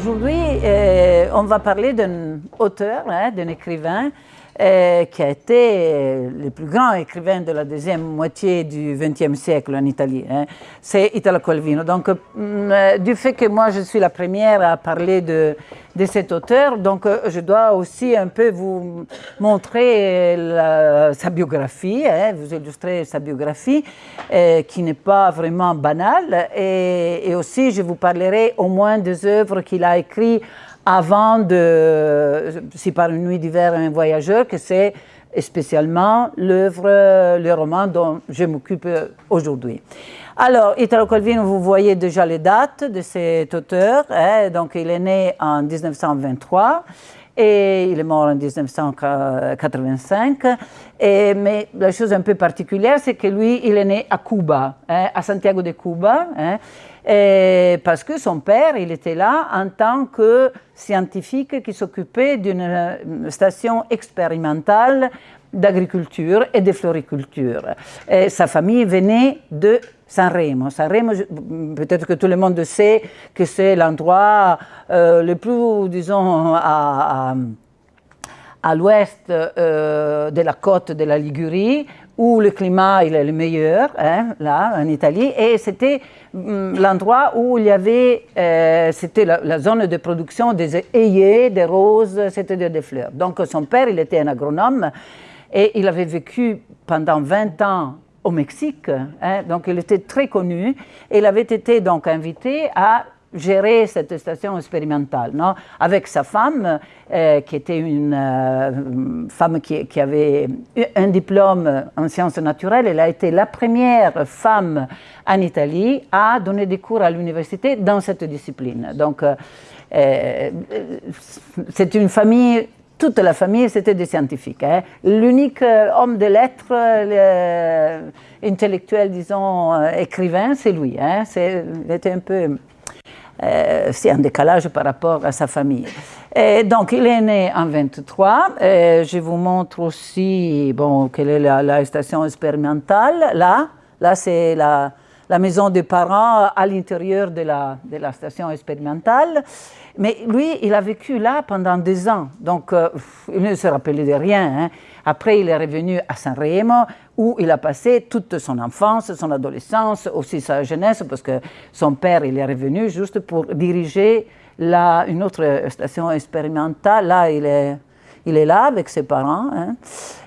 Aujourd'hui, euh, on va parler d'un auteur, hein, d'un écrivain euh, qui a été euh, le plus grand écrivain de la deuxième moitié du XXe siècle en Italie. Hein. C'est Italo Calvino. Donc, mm, du fait que moi, je suis la première à parler de, cet auteur, donc je dois aussi un peu vous montrer sa biographie, hein, vous illustrer sa biographie, qui n'est pas vraiment banale. Et, aussi, je vous parlerai au moins des œuvres qu'il a écrites avant de, si par une nuit d'hiver un voyageur, que c'est spécialement l'œuvre, le roman dont je m'occupe aujourd'hui. Alors, Italo Calvino, vous voyez déjà les dates de cet auteur. Hein, donc, il est né en 1923 et il est mort en 1985. Et, mais la chose un peu particulière, c'est que lui, il est né à Cuba, hein, à Santiago de Cuba. Hein, parce que son père, il était là en tant que scientifique qui s'occupait d'une euh, station expérimentale d'agriculture et de floriculture. Sa famille venait de Sanremo. Sanremo, peut-être que tout le monde sait que c'est l'endroit euh, le plus, disons, à, à, l'ouest euh, de la côte de la Ligurie, où le climat il est le meilleur, hein, là, en Italie, et c'était mm, l'endroit où il y avait, euh, c'était la, zone de production des œillets, des roses, c'était des fleurs. Donc son père, il était un agronome, et il avait vécu pendant 20 ans au Mexique, hein, donc il était très connu, et il avait été donc invité à gérer cette station expérimentale, non? Avec sa femme, euh, qui était une euh, femme qui, qui, avait un diplôme en sciences naturelles. Elle a été la première femme en Italie à donner des cours à l'université dans cette discipline. Donc, euh, c'est une famille toute la famille, c'était des scientifiques. Hein. L'unique homme de lettres, intellectuel, disons, écrivain, c'est lui. Hein. il était un peu euh, c'est un décalage par rapport à sa famille. Et donc, il est né en 23. je vous montre aussi bon, quelle est la, station expérimentale. Là, là c'est la, la, maison des parents à l'intérieur de la, station expérimentale. Mais lui, il a vécu là pendant deux ans, donc euh, il ne se rappelait de rien. Hein. Après, il est revenu à Sanremo, où il a passé toute son enfance, son adolescence, aussi sa jeunesse, parce que son père, il est revenu juste pour diriger la, une autre station expérimentale. Là, il est, il est là avec ses parents. Hein.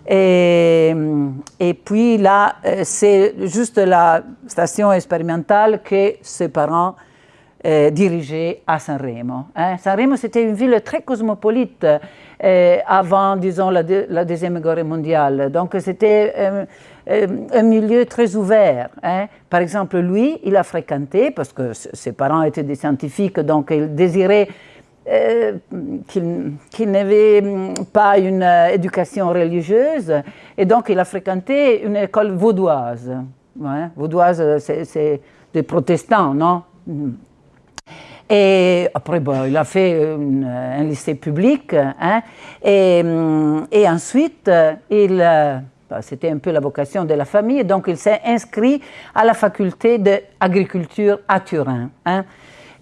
Et, et, puis là, euh, c'est juste la station expérimentale que ses parents euh, dirigé à Sanremo. Hein. Sanremo, c'était une ville très cosmopolite euh, avant, disons, la, Deuxième Guerre mondiale. Donc, c'était un milieu très ouvert. Hein. Par exemple, lui, il a fréquenté, parce que ses parents étaient des scientifiques, donc il désirait qu'il n'avait pas une éducation religieuse, et donc il a fréquenté une école vaudoise. Vaudoise, c'est des protestants, non? Et après, bon, il a fait un lycée public. Hein, et, hum, et, ensuite, il, euh, bah, c'était un peu la vocation de la famille, donc il s'est inscrit à la faculté d'agriculture à Turin. Hein,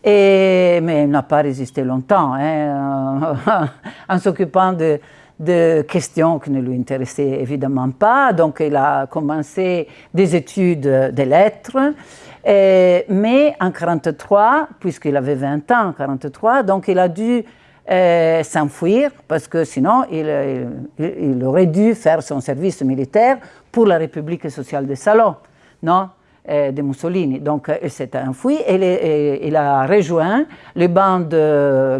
mais il n'a pas résisté longtemps hein, en s'occupant de, questions qui ne lui intéressaient évidemment pas. Donc il a commencé des études de lettres. Euh, mais en 1943, puisqu'il avait 20 ans en 1943, donc il a dû euh, s'enfuir parce que sinon il, aurait dû faire son service militaire pour la République sociale de Salon, non? euh, de Mussolini. Donc il s'est enfui et, il a rejoint les bandes,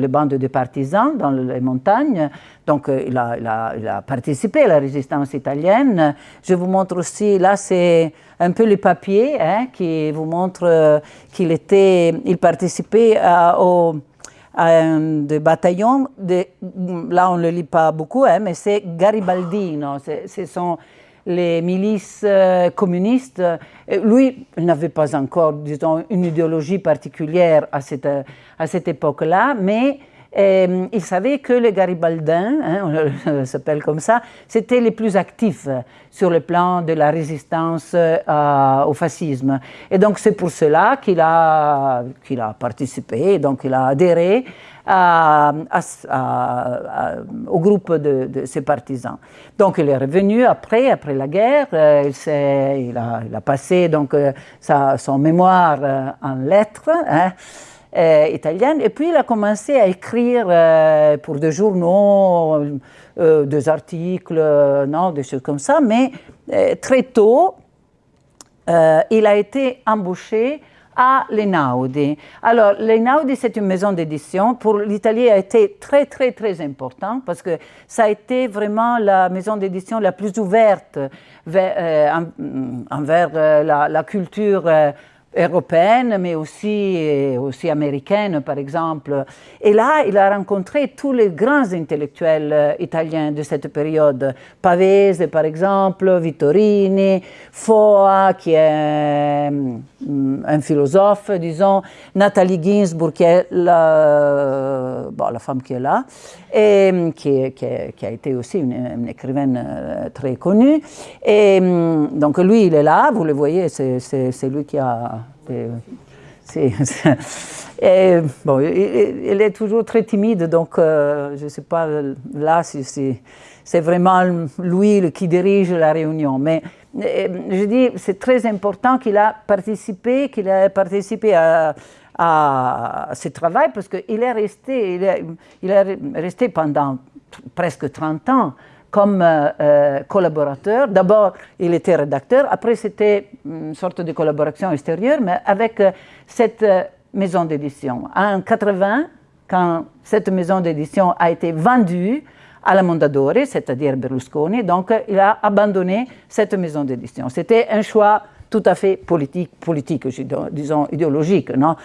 bandes de partisans dans les montagnes. Donc il a, il a participé à la résistance italienne. Je vous montre aussi, là c'est un peu les papiers hein, qui vous montrent euh, qu'il était, il participait à, au, un de bataillon, de, là on ne le lit pas beaucoup, hein, mais c'est Garibaldino, ce sont les milices euh, communistes. lui, il n'avait pas encore, disons, une idéologie particulière à cette, à cette époque-là, mais Et, il savait que les Garibaldins, hein, on s'appelle comme ça, c'était les plus actifs sur le plan de la résistance au fascisme. Et donc c'est pour cela qu'il a, qu'il a participé, donc il a adhéré au groupe de, ses partisans. Donc il est revenu après, après la guerre, euh, il, a, il, a, passé donc, euh, sa, son mémoire euh, en lettres. Hein, italiennes, et puis il a commencé à écrire pour des journaux, des articles, non, des choses comme ça, mais très tôt, il a été embauché à l'Einaudi. Alors, l'Einaudi, c'est une maison d'édition. Pour l'Italie, a été très, très, très important parce que ça a été vraiment la maison d'édition la plus ouverte vers, euh, envers euh, la, culture euh, européenne, mais aussi, aussi américaine, par exemple. Et là, il a rencontré tous les grands intellectuels euh, italiens de cette période. Pavese, par exemple, Vittorini, Foa, qui est mm, un philosophe, disons, Nathalie Ginsburg, qui est la, bon, la femme qui est là, et mm, qui, qui, a été aussi une, écrivaine euh, très connue. Et donc lui, il est là, vous le voyez, c'est lui qui a bon, il, est toujours très timide, donc euh, je ne sais pas là si, c'est vraiment lui qui dirige la réunion. Mais euh, je dis, c'est très important qu'il a participé, qu'il a participé à, à ce travail parce qu'il est resté, il est, il est resté pendant presque 30 ans comme euh, euh, collaborateur. D'abord, il était rédacteur, après c'était une sorte de collaboration extérieure, mais avec euh, cette maison d'édition. En 80, quand cette maison d'édition a été vendue à la Mondadori, c'est-à-dire Berlusconi, donc il a abandonné cette maison d'édition. C'était un choix tout à fait politique, politique disons idéologique. Non?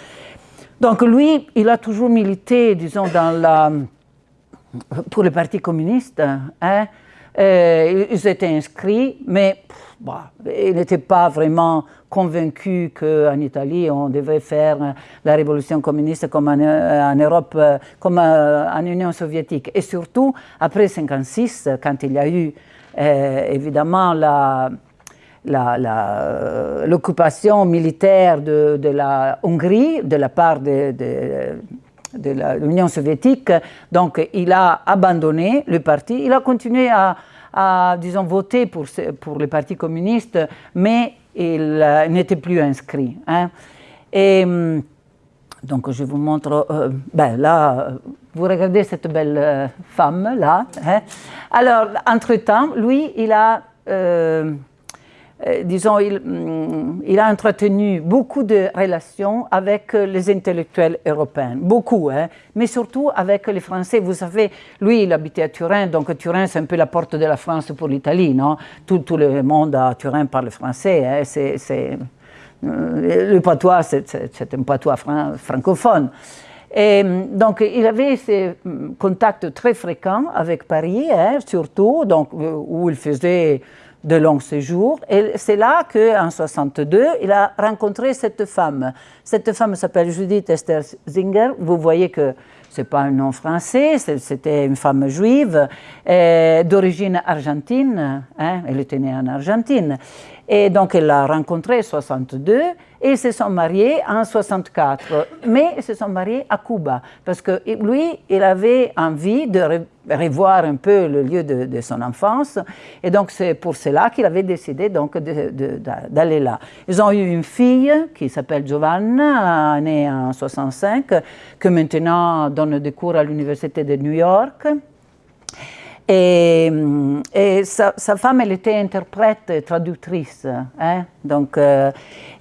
Donc lui, il a toujours milité, disons, dans la pour le Parti communiste. Hein, euh, ils étaient inscrits, mais bah, ils n'étaient pas vraiment convaincus qu'en Italie, on devait faire la révolution communiste comme en, euh, Europe, euh, comme en Union soviétique. Et surtout, après 1956, quand il y a eu évidemment l'occupation militaire de, la Hongrie de la part de, de l'Union soviétique. Donc, il a abandonné le parti. Il a continué à, disons, voter pour, pour le Parti communiste, mais il euh, n'était plus inscrit. Hein. Et hum, donc, je vous montre. Euh, ben, là, vous regardez cette belle euh, femme, là. Hein. Alors, entre-temps, lui, il a. Euh, disons, mm, il, a entretenu beaucoup de relations avec euh, les intellectuels européens, beaucoup, hein, mais surtout avec les Français. Vous savez, lui, il habitait à Turin, donc Turin, c'est un peu la porte de la France pour l'Italie, non? Tout, le monde à Turin parle français, hein, c'est, euh, le patois, c'est, un patois francophone. Et mm, donc, il avait ces mm, contacts très fréquents avec Paris, hein, surtout, donc, où il faisait de long séjour. Et c'est là qu'en 62, il a rencontré cette femme. Cette femme s'appelle Judith Esther Zinger. Vous voyez que ce n'est pas un nom français, c'était une femme juive d'origine argentine. Hein, elle était née en Argentine. Et donc, elle l'a rencontré en 62 et ils se sont mariés en 64. Mais ils se sont mariés à Cuba parce que lui, il avait envie de revoir un peu le lieu de, son enfance. Et donc, c'est pour cela qu'il avait décidé d'aller là. Ils ont eu une fille qui s'appelle Giovanna, née en 65, que maintenant donne des cours à l'Université de New York. Et, sa, femme, elle était interprète, traductrice. Hein? Donc,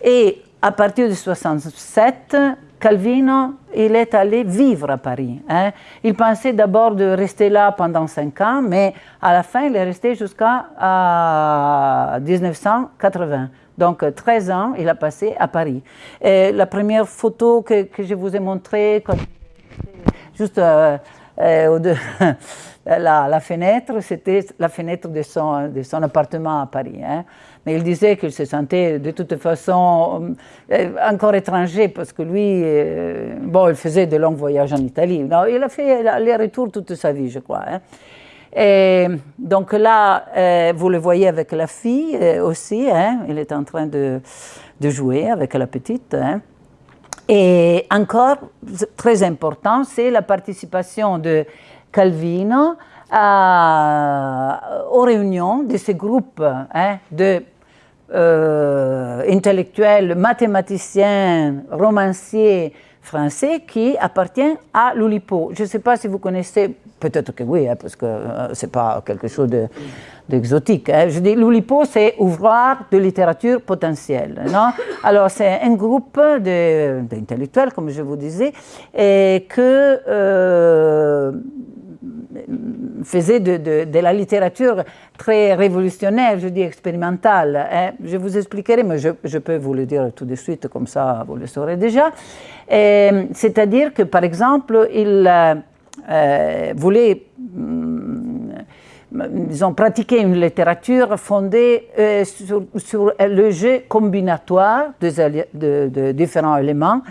et à partir de 67, Calvino, il est allé vivre à Paris. Hein. Il pensait d'abord de rester là pendant cinq ans, mais à la fin, il est resté jusqu'à 1980. Donc 13 ans, il a passé à Paris. Et la première photo que, que je vous ai montrée, juste euh, euh, la, fenêtre, c'était la fenêtre de son, appartement à Paris. Hein. mais il disait qu'il se sentait de toute façon euh, encore étranger parce que lui, euh, bon, il faisait de longs voyages en Italie. Non, il a fait les retours toute sa vie, je crois. Hein. Et donc là, vous le voyez avec la fille aussi, hein, il est en train de, jouer avec la petite. Et encore, très important, c'est la participation de Calvino aux réunions de ces groupes hein, de euh, intellectuels, mathématiciens, romanciers français qui appartiennent à l'Oulipo. Je ne sais pas si vous connaissez, peut-être que oui, hein, parce que euh, ce n'est pas quelque chose d'exotique. hein. Je dis, l'Oulipo, c'est ouvroir de littérature potentielle. Non? Alors, c'est un groupe d'intellectuels, comme je vous disais, et que euh, faisait de, la littérature très révolutionnaire, je dis expérimentale. Hein. Je vous expliquerai, mais je, peux vous le dire tout de suite, comme ça vous le saurez déjà. C'est-à-dire que, par exemple, il euh, voulait, hum, disons, pratiquer une littérature fondée euh, sur, le jeu combinatoire de, différents éléments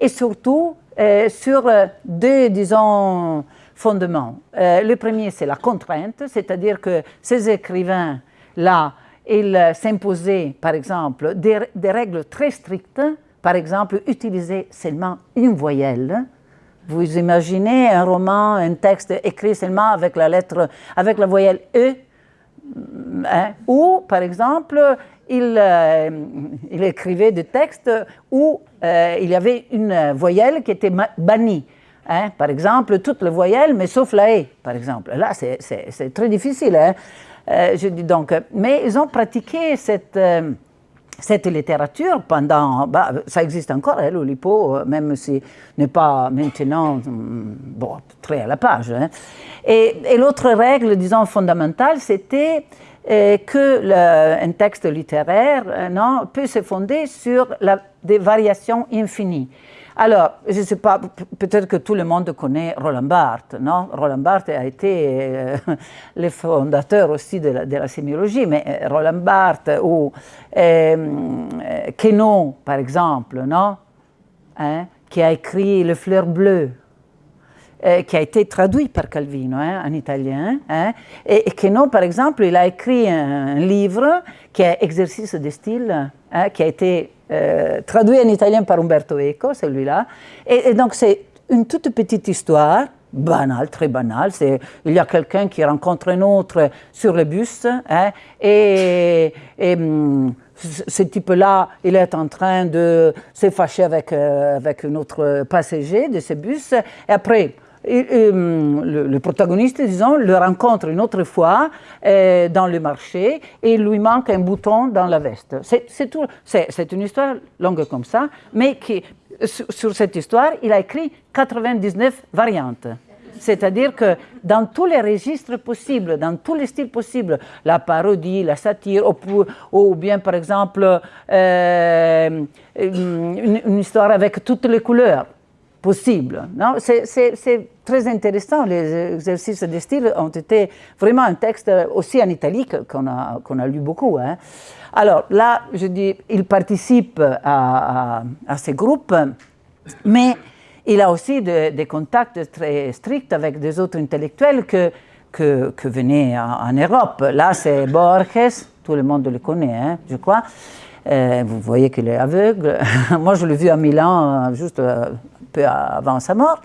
et surtout euh, sur deux, disons, fondements. Le premier, c'est la contrainte, c'est-à-dire que ces écrivains-là, ils s'imposaient, par exemple, des, règles très strictes, par exemple, utiliser seulement une voyelle. Vous imaginez un roman, un texte écrit seulement avec la lettre, avec la voyelle E, hein, ou, par exemple, il, euh, écrivait des textes où euh, il y avait une voyelle qui était bannie. Hein? Par exemple, toutes les voyelles, mais sauf la E, par exemple. Là, c'est très difficile. Hein? Euh, je dis donc, mais ils ont pratiqué cette, cette littérature pendant. Bah, ça existe encore, hein, l'Oulipo, même si n'est pas maintenant bon, très à la page. Hein. Et, l'autre règle, disons, fondamentale, c'était euh, que le, texte littéraire non, peut se fonder sur des variations infinies. Alors, je ne sais pas, peut-être que tout le monde connaît Roland Barthes, non? Roland Barthes a été euh, le fondateur aussi de la, sémiologie, mais euh, Roland Barthes ou euh, Quenon, par exemple, non? Hein, Qui a écrit Le fleur bleu, qui a été traduit par Calvino hein, en italien. Hein, et, Quenon, par exemple, il a écrit un, livre qui est Exercice de style, qui a été euh, traduit en italien par Umberto Eco, celui-là. Et, donc c'est une toute petite histoire, banale, très banale. Il y a quelqu'un qui rencontre un autre sur le bus, hein, et, hum, ce type-là, il est en train de se fâcher avec, euh, avec un autre passager de ce bus, et après, Hum, le, protagoniste, disons, le rencontre une autre fois euh, dans le marché et lui manque un bouton dans la veste. C'est une histoire longue comme ça, mais qui, sur, cette histoire, il a écrit 99 variantes. C'est-à-dire que dans tous les registres possibles, dans tous les styles possibles, la parodie, la satire, ou, bien par exemple euh, une, histoire avec toutes les couleurs possibles. C'est très intéressant. Les exercices de style ont été vraiment un texte aussi en italique qu'on a, lu beaucoup. Hein. Alors là, je dis, il participe à, ces groupes, mais il a aussi des contacts très stricts avec des autres intellectuels que, venaient en, Europe. Là, c'est Borges, tout le monde le connaît, hein, je crois. Euh, vous voyez qu'il est aveugle. Moi, je l'ai vu à Milan juste un peu avant sa mort.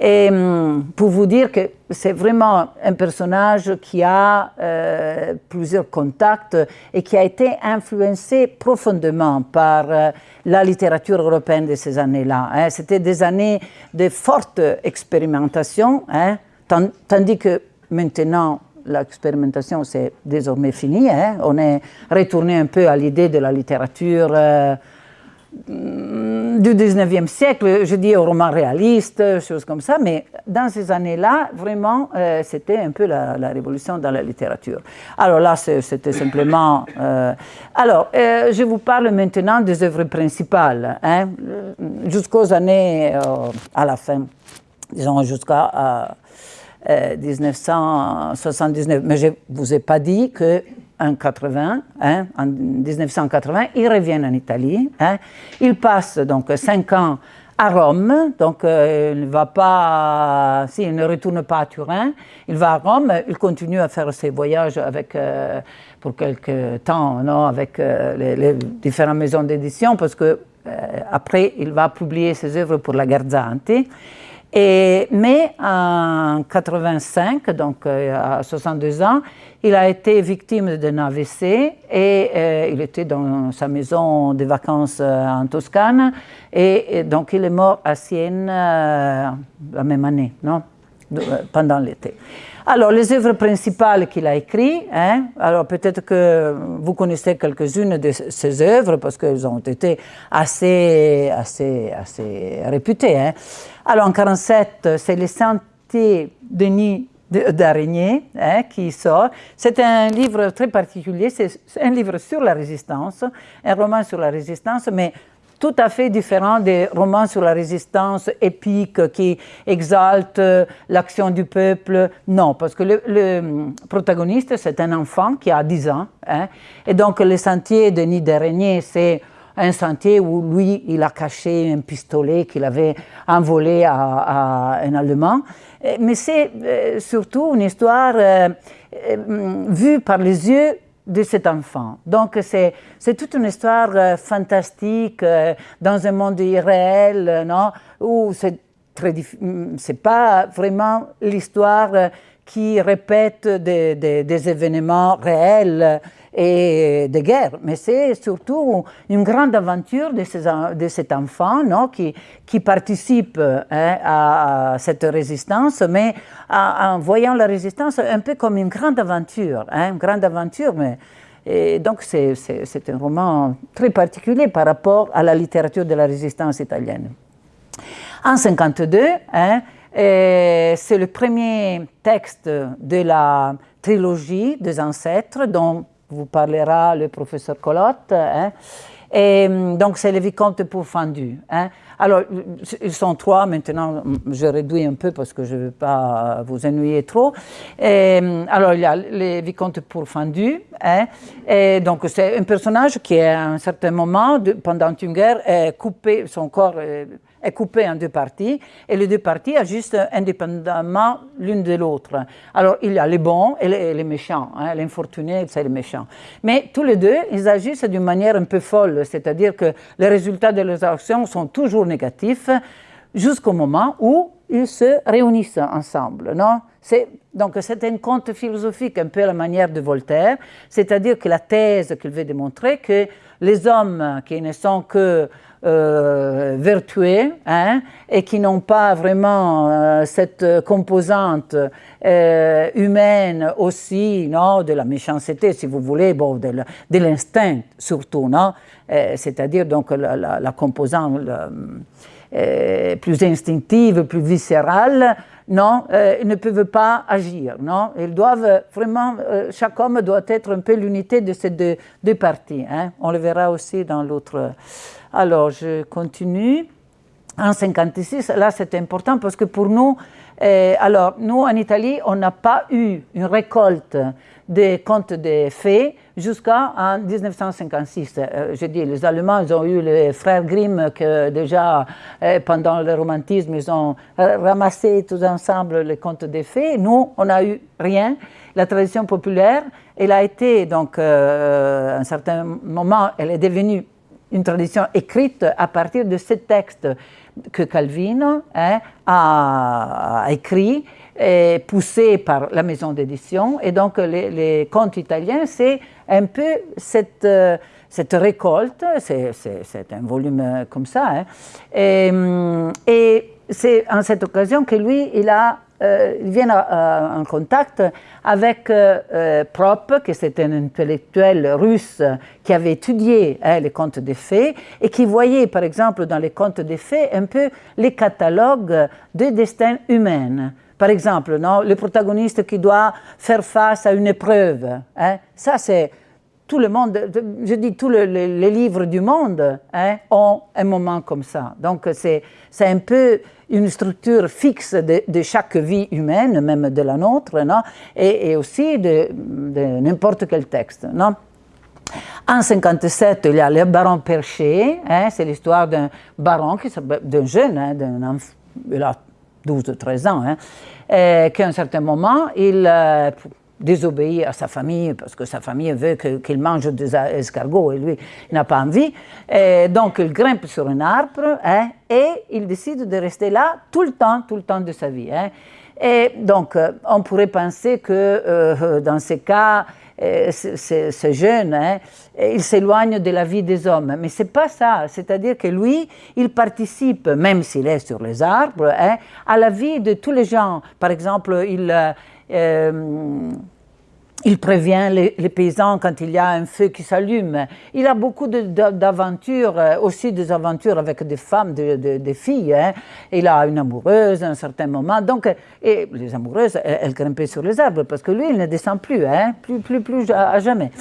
Et hum, pour vous dire que c'est vraiment un personnage qui a euh, plusieurs contacts et qui a été influencé profondément par euh, la littérature européenne de ces années-là. Hein. C'était des années de forte expérimentation, hein, tandis que maintenant, l'expérimentation, c'est désormais fini. Hein. On est retourné un peu à l'idée de la littérature. Euh, du 19e siècle, je dis au roman réaliste, choses comme ça, mais dans ces années-là, vraiment, euh, c'était un peu la, révolution dans la littérature. Alors là, c'était simplement... Euh, alors, euh, je vous parle maintenant des œuvres principales, hein, jusqu'aux années, à la fin, disons jusqu'à 1979. Mais je ne vous ai pas dit que en 80, hein, en 1980, il revient en Italie. Hein. Il passe donc cinq ans à Rome, donc euh, il ne va pas, si, ne retourne pas à Turin, il va à Rome, il continue à faire ses voyages avec, euh, pour quelques temps, non, avec euh, les, les, différentes maisons d'édition, parce que après il va publier ses œuvres pour la Garzanti. Mais en 85, donc à 62 ans, il a été victime d'un AVC et euh, il était dans sa maison de vacances euh, en Toscane et, donc il est mort à Sienne euh, la même année, non? Pendant l'été. Alors, les œuvres principales qu'il a écrites, hein, alors peut-être que vous connaissez quelques-unes de ces œuvres parce qu'elles ont été assez, assez, assez réputées. Hein. Alors, en 1947, c'est Les Sentiers Denis d'araignée hein, qui sort. C'est un livre très particulier, c'est un livre sur la résistance, un roman sur la résistance, mais tout à fait différent des romans sur la résistance épique qui exaltent l'action du peuple. Non, parce que le, protagoniste, c'est un enfant qui a 10 ans. Hein, et donc, le sentier de Nid d'araignée, c'est un sentier où lui, il a caché un pistolet qu'il avait envolé à, un Allemand. Euh, mais c'est euh, surtout une histoire euh, vue par les yeux de cet enfant. Donc c'est toute une histoire fantastique dans un monde irréel, non, où c'est très c'est pas vraiment l'histoire qui répète des, des, événements réels et de guerre, mais c'est surtout une grande aventure de, ces, de cet enfant non, qui, qui participe hein, à, cette résistance, mais en voyant la résistance un peu comme une grande aventure, hein, une grande aventure, mais et donc c'est un roman très particulier par rapport à la littérature de la résistance italienne. En 1952, hein, c'est le premier texte de la trilogie des ancêtres dont vous parlera le professeur Colotte. Hein. Et hum, donc, c'est les vicomtes pourfendus. Hein. Alors, ils sont trois maintenant, je réduis un peu parce que je ne veux pas vous ennuyer trop. Et, hum, alors, il y a les vicomtes pourfendus. Hein. Et donc, c'est un personnage qui, à un certain moment, pendant une guerre, est coupé, son corps coupé en deux parties et les deux parties agissent indépendamment l'une de l'autre. Alors il y a les bons et les, méchants, hein, l'infortuné c'est les méchants. Mais tous les deux, ils agissent d'une manière un peu folle, c'est-à-dire que les résultats de leurs actions sont toujours négatifs jusqu'au moment où ils se réunissent ensemble. Non? Donc c'est un conte philosophique un peu à la manière de Voltaire, c'est-à-dire que la thèse qu'il veut démontrer que les hommes qui ne sont que euh, vertueux hein, et qui n'ont pas vraiment euh, cette composante euh, humaine aussi, non, de la méchanceté, si vous voulez, bon, de l'instinct surtout, non, c'est-à-dire donc la, composante plus instinctive, plus viscérale, non, ils ne peuvent pas agir, non, ils doivent vraiment, chaque homme doit être un peu l'unité de ces deux, deux parties, hein. on le verra aussi dans l'autre alors, je continue. En 56, là c'est important parce que pour nous, euh, alors nous en Italie, on n'a pas eu une récolte des contes de fées jusqu'en 1956. Euh, je dis, les Allemands, ils ont eu les frères Grimm que déjà euh, pendant le romantisme, ils ont ramassé tous ensemble les contes des fées. Nous, on n'a eu rien. La tradition populaire, elle a été donc, à un certain moment, elle est devenue une tradition écrite à partir de ce texte que Calvino hein, a, écrit, et poussé par la maison d'édition. Et donc, les, contes italiens, c'est un peu cette, euh, cette récolte, c'est un volume comme ça. Hein. et, et c'est en cette occasion que lui, il a euh, il vient en contact avec euh, euh, Prop, qui c'était un intellectuel russe qui avait étudié hein, les contes des fées et qui voyait, par exemple, dans les contes des fées, un peu les catalogues de destin humain. Par exemple, non, le protagoniste qui doit faire face à une épreuve. Hein, ça, c'est tout le monde, je dis tous les livres du monde hein, ont un moment comme ça. Donc c'est un peu une structure fixe de, chaque vie humaine, même de la nôtre, non et, aussi de, n'importe quel texte. Non en 57, il y a le baron Perché, hein, c'est l'histoire d'un baron, d'un jeune, hein, d'un il a 12 ou 13 ans, hein, qu'à un certain moment, il, désobéit à sa famille parce que sa famille veut qu'il mange des escargots et lui n'a pas envie. Et donc il grimpe sur un arbre hein, et il décide de rester là tout le temps, tout le temps de sa vie. Hein. Et donc euh, on pourrait penser que euh, dans ces cas, euh, ce jeune, hein, il s'éloigne de la vie des hommes. Mais ce n'est pas ça. C'est-à-dire que lui, il participe, même s'il est sur les arbres, à la vie de tous les gens. Par exemple, il euh, il prévient les, paysans quand il y a un feu qui s'allume. Il a beaucoup d'aventures, euh, aussi des aventures avec des femmes, des filles. Hein. Il a une amoureuse à un certain moment. Donc, et les amoureuses, elles, grimpaient sur les arbres parce que lui, il ne descend plus, hein, plus, plus, à, jamais.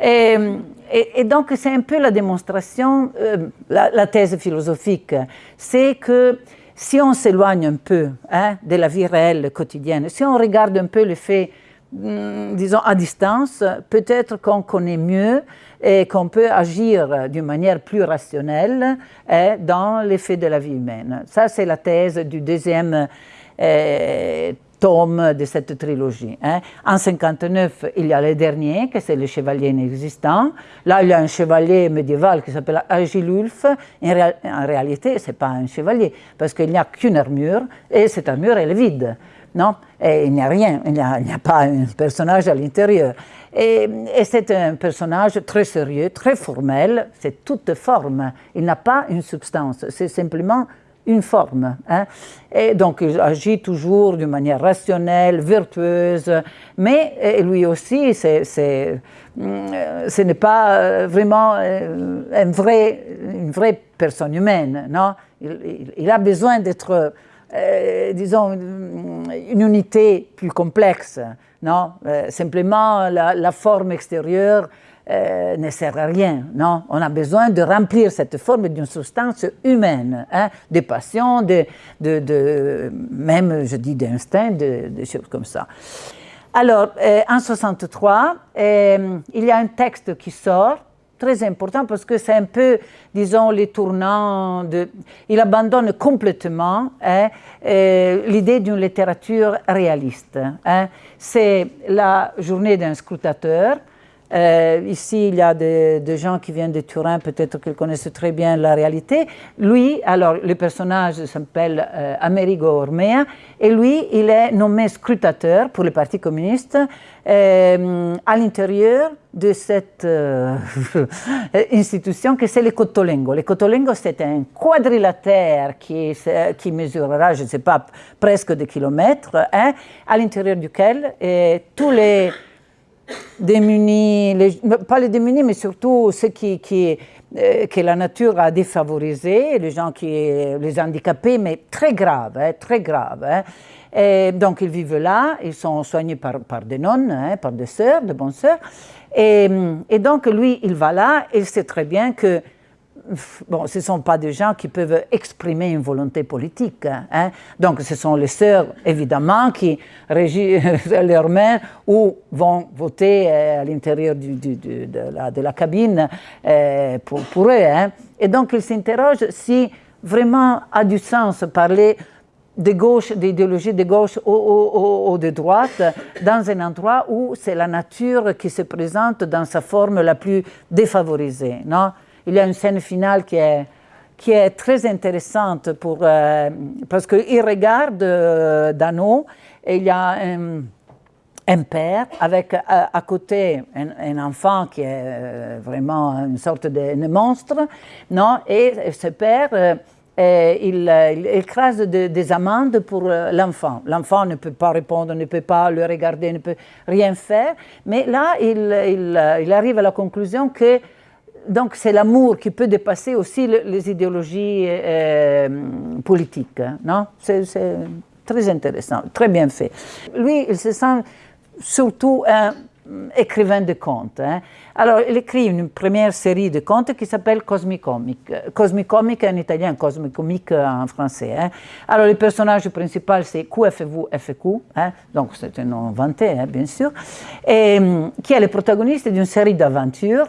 Et, donc, c'est un peu la démonstration, euh, la, thèse philosophique, c'est que si on s'éloigne un peu hein, de la vie réelle quotidienne, si on regarde un peu le fait, hmm, disons, à distance, peut-être qu'on connaît mieux et qu'on peut agir d'une manière plus rationnelle hein, dans l'effet de la vie humaine. Ça, c'est la thèse du deuxième euh, tome de cette trilogie. Hein. En 59, il y a le dernier, que c'est le chevalier inexistant. Là, il y a un chevalier médiéval qui s'appelle Agilulf. En, réalité, ce n'est pas un chevalier, parce qu'il n'y a qu'une armure, et cette armure, elle est vide. Non? Et il n'y a rien, il n'y a, pas un personnage à l'intérieur. Et c'est un personnage très sérieux, très formel, c'est toute forme. Il n'a pas une substance, c'est simplement une forme. Hein. Et donc, il agit toujours d'une manière rationnelle, vertueuse, mais lui aussi, c'est, mm, ce n'est pas euh, vraiment euh, un vrai, une vraie personne humaine. Non? Il, a besoin d'être, euh, disons, une unité plus complexe. Non? Simplement, la forme extérieure euh, ne sert à rien. Non, on a besoin de remplir cette forme d'une substance humaine, hein, de passion, de, de, même, je dis, d'instinct, de, choses comme ça. Alors, euh, en 63, euh, il y a un texte qui sort, très important parce que c'est un peu, disons, les tournants de... Il abandonne complètement hein, l'idée d'une littérature réaliste. Hein. C'est la journée d'un scrutateur, euh, ici, il y a des, gens qui viennent de Turin, peut-être qu'ils connaissent très bien la réalité. Lui, alors, le personnage s'appelle euh, Amerigo Ormea, et lui, il est nommé scrutateur pour le Parti communiste euh, à l'intérieur de cette institution que c'est le Cotolengo. Le Cotolengo, c'est un quadrilatère qui, qui mesurera, je ne sais pas, presque des kilomètres, hein, à l'intérieur duquel tous les démunis, pas les démunis, mais surtout ceux qui, qui euh, que la nature a défavorisés, les gens qui, les handicapés, mais très graves, hein, très graves. Hein. Donc ils vivent là, ils sont soignés par, par des nonnes, hein, par des sœurs, de bonnes sœurs. Et, et, donc lui, il va là, et il sait très bien que bon, ce ne sont pas des gens qui peuvent exprimer une volonté politique. Hein. Donc, ce sont les sœurs, évidemment, qui régissent leurs mains ou vont voter euh, à l'intérieur de, la, cabine euh, pour, pour, eux. Hein. Et donc, ils s'interrogent si vraiment a du sens parler de gauche, d'idéologie de gauche ou, ou, de droite, dans un endroit où c'est la nature qui se présente dans sa forme la plus défavorisée. Non? Il y a une scène finale qui est, qui est très intéressante pour, euh, parce qu'il regarde euh, Dano et il y a un, père avec euh, à, côté un, enfant qui est vraiment une sorte de, monstre, non et ce père, il, écrase des amendes pour l'enfant. L'enfant ne peut pas répondre, ne peut pas le regarder, ne peut rien faire, mais là, il, il arrive à la conclusion que donc c'est l'amour qui peut dépasser aussi les idéologies euh, politiques. Hein, non? C'est, très intéressant, très bien fait. Lui, il se sent surtout un, écrivain de contes. Hein. Alors, il écrit une première série de contes qui s'appelle Cosmicomic. Cosmicomic en italien, Cosmicomic en français. Hein. Alors, le personnage principal, c'est QFV FQ, hein. donc c'est un nom inventé, hein, bien sûr, et, qui est le protagoniste d'une série d'aventures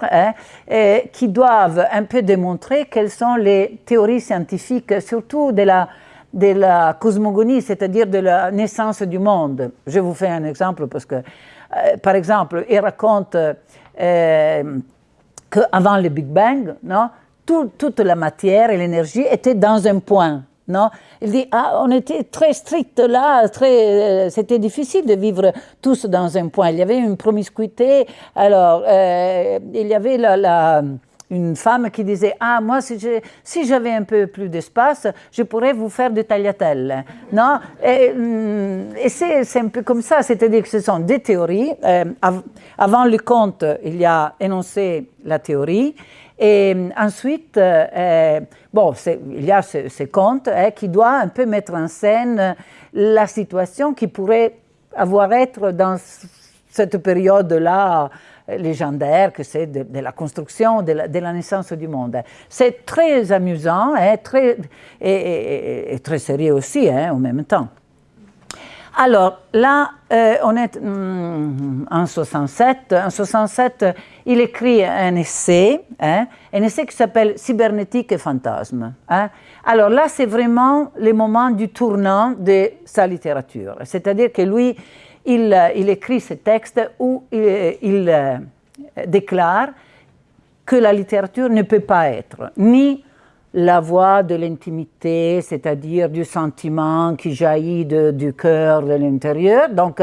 qui doivent un peu démontrer quelles sont les théories scientifiques, surtout de la cosmogonie, c'est-à-dire de la naissance du monde. Je vous fais un exemple parce que euh, par exemple, il raconte euh, qu'avant le Big Bang, non, toute la matière et l'énergie étaient dans un point. Non il dit ah, on était très strict là, très, euh, c'était difficile de vivre tous dans un point. Il y avait une promiscuité. Alors, il y avait la une femme qui disait Ah, moi, si j'avais un peu plus d'espace, je pourrais vous faire des tagliatelles. Non Et, mm, c'est un peu comme ça, c'est-à-dire que ce sont des théories. Euh, avant le conte, il y a énoncé la théorie. Et mm, ensuite, euh, bon, il y a ce, ce conte hein, qui doit un peu mettre en scène la situation qui pourrait avoir être dans cette période-là légendaire que c'est de, la construction, de la, naissance du monde. C'est très amusant hein, très, et, très sérieux aussi hein, en même temps. Alors là, euh, on est hmm, en 67. En 67, il écrit un essai, hein, un essai qui s'appelle Cybernétique et fantasme. Alors là, c'est vraiment le moment du tournant de sa littérature. C'est-à-dire que lui, il, écrit ce texte où il, euh, déclare que la littérature ne peut pas être ni la voix de l'intimité, c'est-à-dire du sentiment qui jaillit du cœur, de l'intérieur. Donc,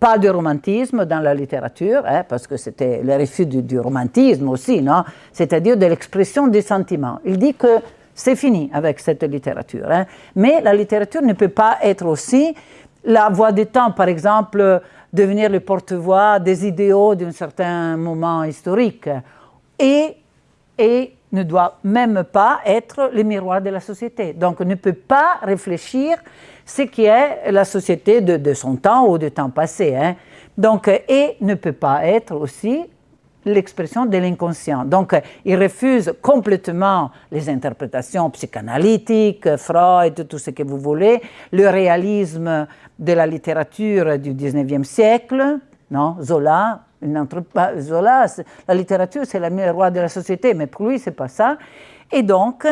pas de romantisme dans la littérature, hein, parce que c'était le refus du, romantisme aussi, non? C'est-à-dire de l'expression des sentiments. Il dit que c'est fini avec cette littérature. Hein. Mais la littérature ne peut pas être aussi la voix du temps, par exemple, devenir le porte-voix des idéaux d'un certain moment historique, et, et ne doit même pas être le miroir de la société. Donc, ne peut pas réfléchir ce qui est la société de, de son temps ou du temps passé. Hein. Donc, et ne peut pas être aussi l'expression de l'inconscient. Donc, il refuse complètement les interprétations psychanalytiques, Freud, tout ce que vous voulez, le réalisme de la littérature du 19e siècle, non Zola, Zola, la littérature, c'est la roi de la société, mais pour lui, c'est pas ça. Et donc,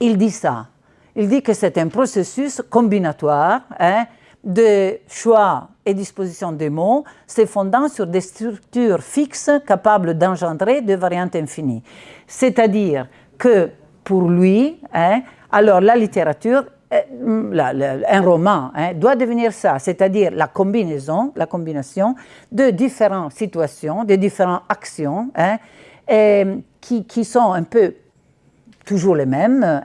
il dit ça. Il dit que c'est un processus combinatoire hein, de choix et disposition des mots, se fondant sur des structures fixes capables d'engendrer des variantes infinies. C'est-à-dire que pour lui, hein, alors la littérature, euh, un roman hein, doit devenir ça, c'est-à-dire la combinaison, la combination de différentes situations, de différentes actions hein, qui, qui, sont un peu toujours les mêmes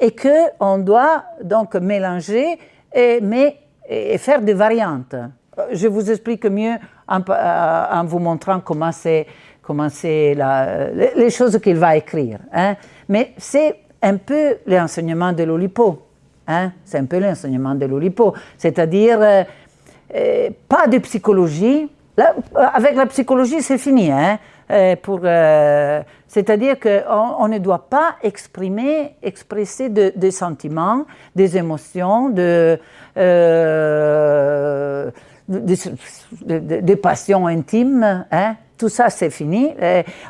et qu'on doit donc mélanger, et, mais et, faire des variantes. Je vous explique mieux en, euh, vous montrant comment c'est les choses qu'il va écrire. Hein. Mais c'est un peu l'enseignement de l'Olipo. Hein. C'est un peu l'enseignement de l'Olipo. C'est-à-dire, euh, euh, pas de psychologie. avec la psychologie, c'est fini. Hein. C'est-à-dire qu'on on ne doit pas exprimer, expresser des sentiments, des émotions, euh, des, passions intimes, hein? tout ça c'est fini.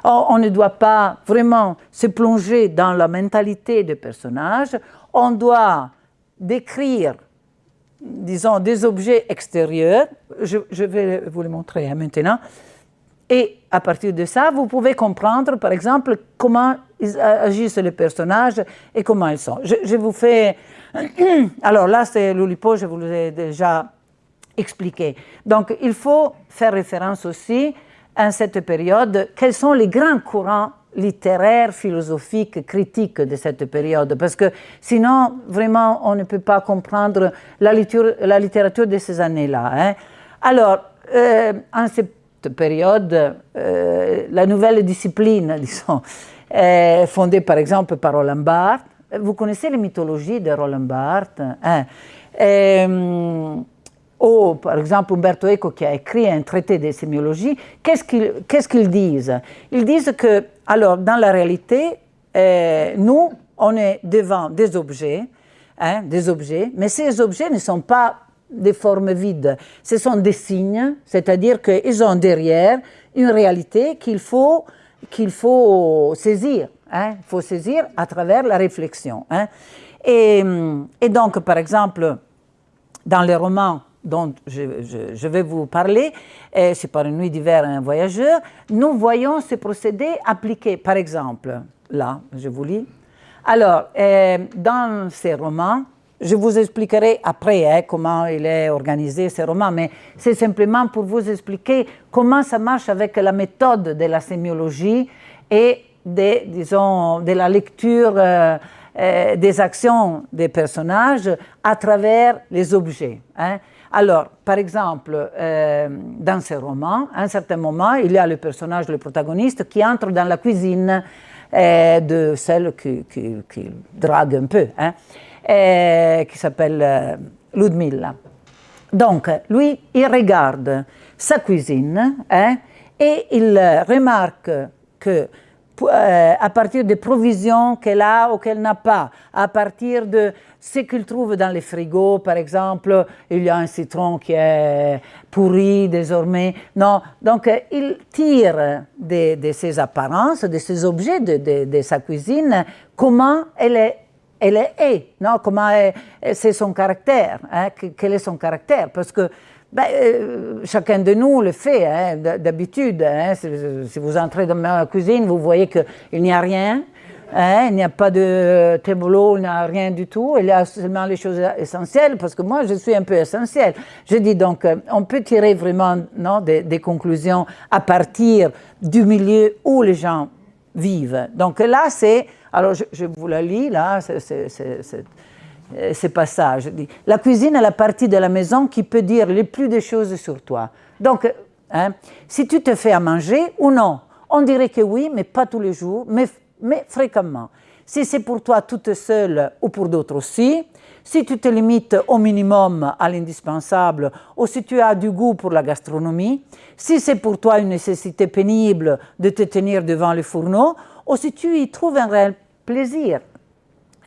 on, ne doit pas vraiment se plonger dans la mentalité des personnages, on doit décrire, disons, des objets extérieurs, je, vais vous les montrer hein, maintenant, et à partir de ça, vous pouvez comprendre, par exemple, comment agissent les personnages et comment ils sont. Je, vous fais Alors là, c'est l'Oulipo, je vous l'ai déjà expliqué. Donc, il faut faire référence aussi à cette période, quels sont les grands courants littéraires, philosophiques, critiques de cette période, parce que sinon, vraiment, on ne peut pas comprendre la littérature, de ces années-là. Hein. Alors, euh, en période, euh, la nouvelle discipline, disons, fondée par exemple par Roland Barthes, vous connaissez les mythologies de Roland Barthes hein? euh, ou par exemple Umberto Eco qui a écrit un traité de sémiologie, qu'est-ce qu'ils disent? Ils disent que, alors, dans la réalité, euh, nous, on est devant des objets, hein, des objets, mais ces objets ne sont pas des formes vides, ce sont des signes, c'est-à-dire qu'ils ont derrière une réalité qu'il faut, faut saisir. Hein, il faut saisir à travers la réflexion. Hein. Et, donc, par exemple, dans les romans dont je, vais vous parler, c'est par une nuit d'hiver un voyageur, nous voyons ce procédé appliqué, par exemple, là, je vous lis. Alors, euh, dans ces romans, je vous expliquerai après hein, comment il est organisé ces romans, mais c'est simplement pour vous expliquer comment ça marche avec la méthode de la sémiologie et de, disons, de la lecture euh, euh, des actions des personnages à travers les objets. Hein. Alors, par exemple, euh, dans ces romans, à un certain moment, il y a le personnage, le protagoniste, qui entre dans la cuisine de celle qui, drague un peu, hein, qui s'appelle Ludmilla. Donc, lui, il regarde sa cuisine et il remarque que à partir des provisions qu'elle a ou qu'elle n'a pas, à partir de ce qu'il trouve dans les frigos, par exemple, il y a un citron qui est pourri désormais. Non, donc il tire de, ses apparences, de ses objets, de, de sa cuisine, comment elle est elle est, non? comment c'est son caractère, hein? quel est son caractère, parce que ben, euh, chacun de nous le fait hein, d'habitude. Hein, si, vous entrez dans ma cuisine, vous voyez qu'il n'y a rien. Il n'y a pas de tableau, il n'y a rien du tout. Il y a seulement les choses essentielles, parce que moi, je suis un peu essentielle. Je dis donc, euh, on peut tirer vraiment non, des conclusions à partir du milieu où les gens vivent. Donc là, c'est... Alors, je, vous la lis, là, c'est euh, ce passage. La cuisine est la partie de la maison qui peut dire le plus de choses sur toi. Donc, hein, si tu te fais à manger ou non, on dirait que oui, mais pas tous les jours, mais, mais fréquemment. Si c'est pour toi toute seule ou pour d'autres aussi, si tu te limites au minimum à l'indispensable ou si tu as du goût pour la gastronomie, si c'est pour toi une nécessité pénible de te tenir devant le fourneau ou si tu y trouves un réel plaisir.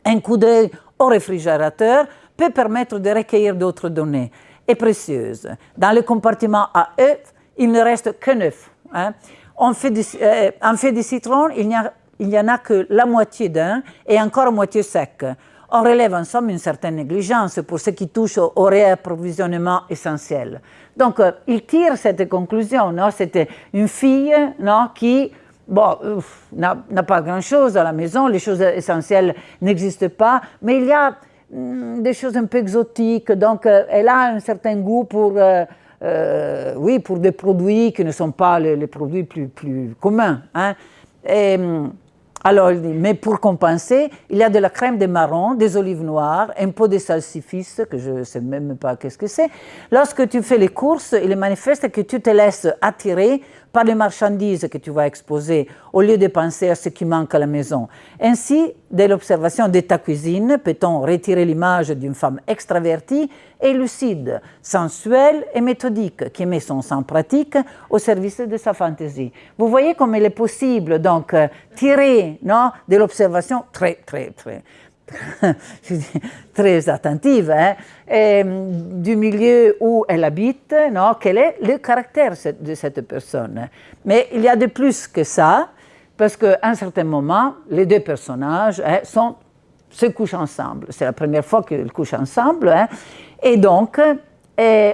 Un coup d'œil au réfrigérateur peut permettre de recueillir d'autres données et précieuses. Dans le compartiment à œufs, il ne reste que neuf. Hein. En, fait de, euh, fait citron, il n'y en a que la moitié d'un et encore moitié sec. On relève en somme une certaine négligence pour ce qui touche au, réapprovisionnement essentiel. Donc, euh, il tire cette conclusion. C'était une fille non, qui bon, n'a pas grand-chose à la maison, les choses essentielles n'existent pas, mais il y a mm, des choses un peu exotiques, donc euh, elle a un certain goût pour, euh, euh, oui, pour des produits qui ne sont pas les, produits plus, plus communs. Hein. Et, mm, alors, mais pour compenser, il y a de la crème de marron, des olives noires, un pot de salsifis, que je ne sais même pas qu'est-ce que c'est. Lorsque tu fais les courses, il est manifeste que tu te laisses attirer par les marchandises que tu vas exposer au lieu de penser à ce qui manque à la maison. Ainsi, de l'observation de ta cuisine, peut-on retirer l'image d'une femme extravertie et lucide, sensuelle et méthodique, qui met son sang pratique au service de sa fantaisie. Vous voyez comme il est possible, donc, euh, tirer non, de l'observation très, très, très très attentive, hein, du milieu où elle habite, non, quel est le caractère de cette personne? Mais il y a de plus que ça, parce qu'à un certain moment, les deux personnages hein, se couchent ensemble. C'est la première fois qu'ils couchent ensemble. Hein, et donc,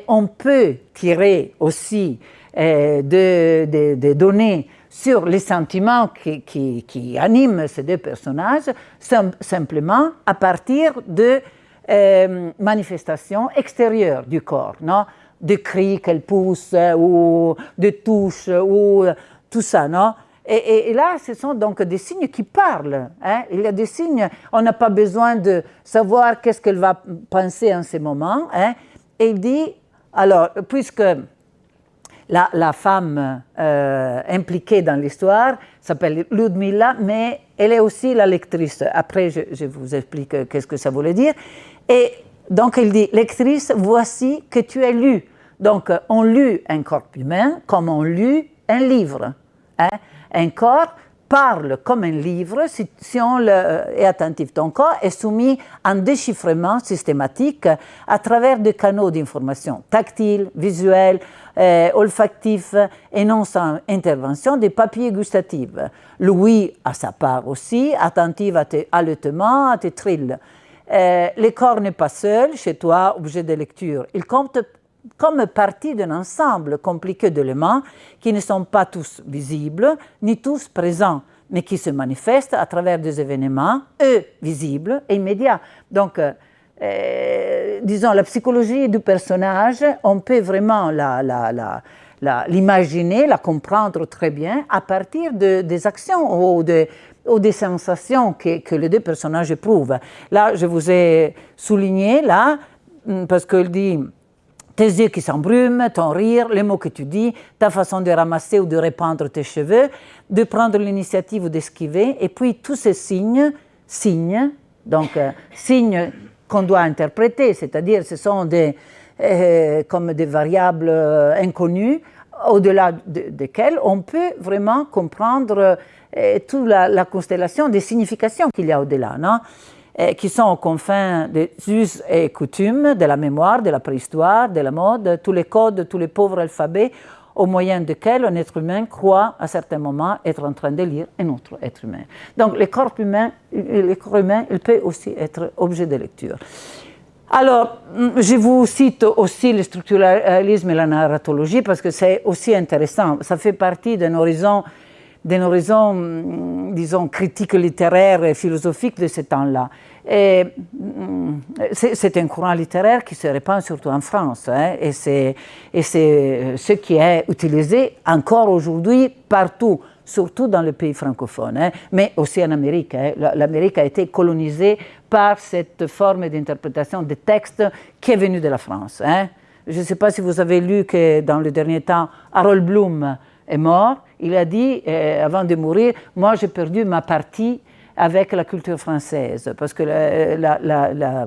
on peut tirer aussi des de, données sur les sentiments qui, animent ces deux personnages, simplement à partir de euh, manifestations extérieures du corps, non? De cris qu'elle pousse, ou de touches, ou tout ça, non? Et, là, ce sont donc des signes qui parlent. Hein? Il y a des signes, on n'a pas besoin de savoir qu'est-ce qu'elle va penser en ce moment. Hein? Et il dit, alors, puisque la, femme euh, impliquée dans l'histoire s'appelle Ludmilla, mais elle est aussi la lectrice. Après, je, vous explique qu'est-ce que ça voulait dire. Et Donc il dit, lectrice, voici que tu as lu. Donc on lut un corps humain comme on lit un livre. Hein. Un corps parle comme un livre si, on le, est attentif. Ton corps est soumis à un déchiffrement systématique à travers des canaux d'information tactiles, visuels, euh, olfactifs et non sans intervention des papiers gustatifs. Louis a sa part aussi, attentive à tes haletements, à tes trilles. Euh, le corps n'est pas seul chez toi, objet de lecture. Il compte comme partie d'un ensemble compliqué d'éléments qui ne sont pas tous visibles, ni tous présents, mais qui se manifestent à travers des événements, eux, visibles et immédiats. Donc, euh, euh, disons, la psychologie du personnage, on peut vraiment l'imaginer, la, comprendre très bien à partir de, des actions ou, de, ou des sensations que, que, les deux personnages éprouvent. Là, je vous ai souligné, là, parce qu'il dit tes yeux qui s'embrument, ton rire, les mots que tu dis, ta façon de ramasser ou de répandre tes cheveux, de prendre l'initiative ou d'esquiver, et puis tous ces signes, signes, donc euh, signes qu'on doit interpréter, c'est-à-dire ce sont des, euh, comme des variables euh, inconnues, au-delà desquelles on peut vraiment comprendre toute la, la, constellation des significations qu'il y a au-delà. Non qui sont aux confins des us et coutumes, de la mémoire, de la préhistoire, de la mode, tous les codes, tous les pauvres alphabets au moyen desquels un être humain croit à certains moments être en train de lire un autre être humain. Donc le corps humain, le corps humain il peut aussi être objet de lecture. Alors, je vous cite aussi le structuralisme et la narratologie parce que c'est aussi intéressant. Ça fait partie d'un horizon d'un horizon, mm, disons, critique littéraire et philosophique de ce temps-là. Mm, c'est un courant littéraire qui se répand surtout en France, hein, et c'est ce qui est utilisé encore aujourd'hui partout, surtout dans les pays francophones, hein, mais aussi en Amérique. Hein. L'Amérique a été colonisée par cette forme d'interprétation des textes qui est venue de la France. Je ne sais pas si vous avez lu que dans le dernier temps, Harold Bloom est mort il a dit, euh, avant de mourir, moi j'ai perdu ma partie avec la culture française, parce que la,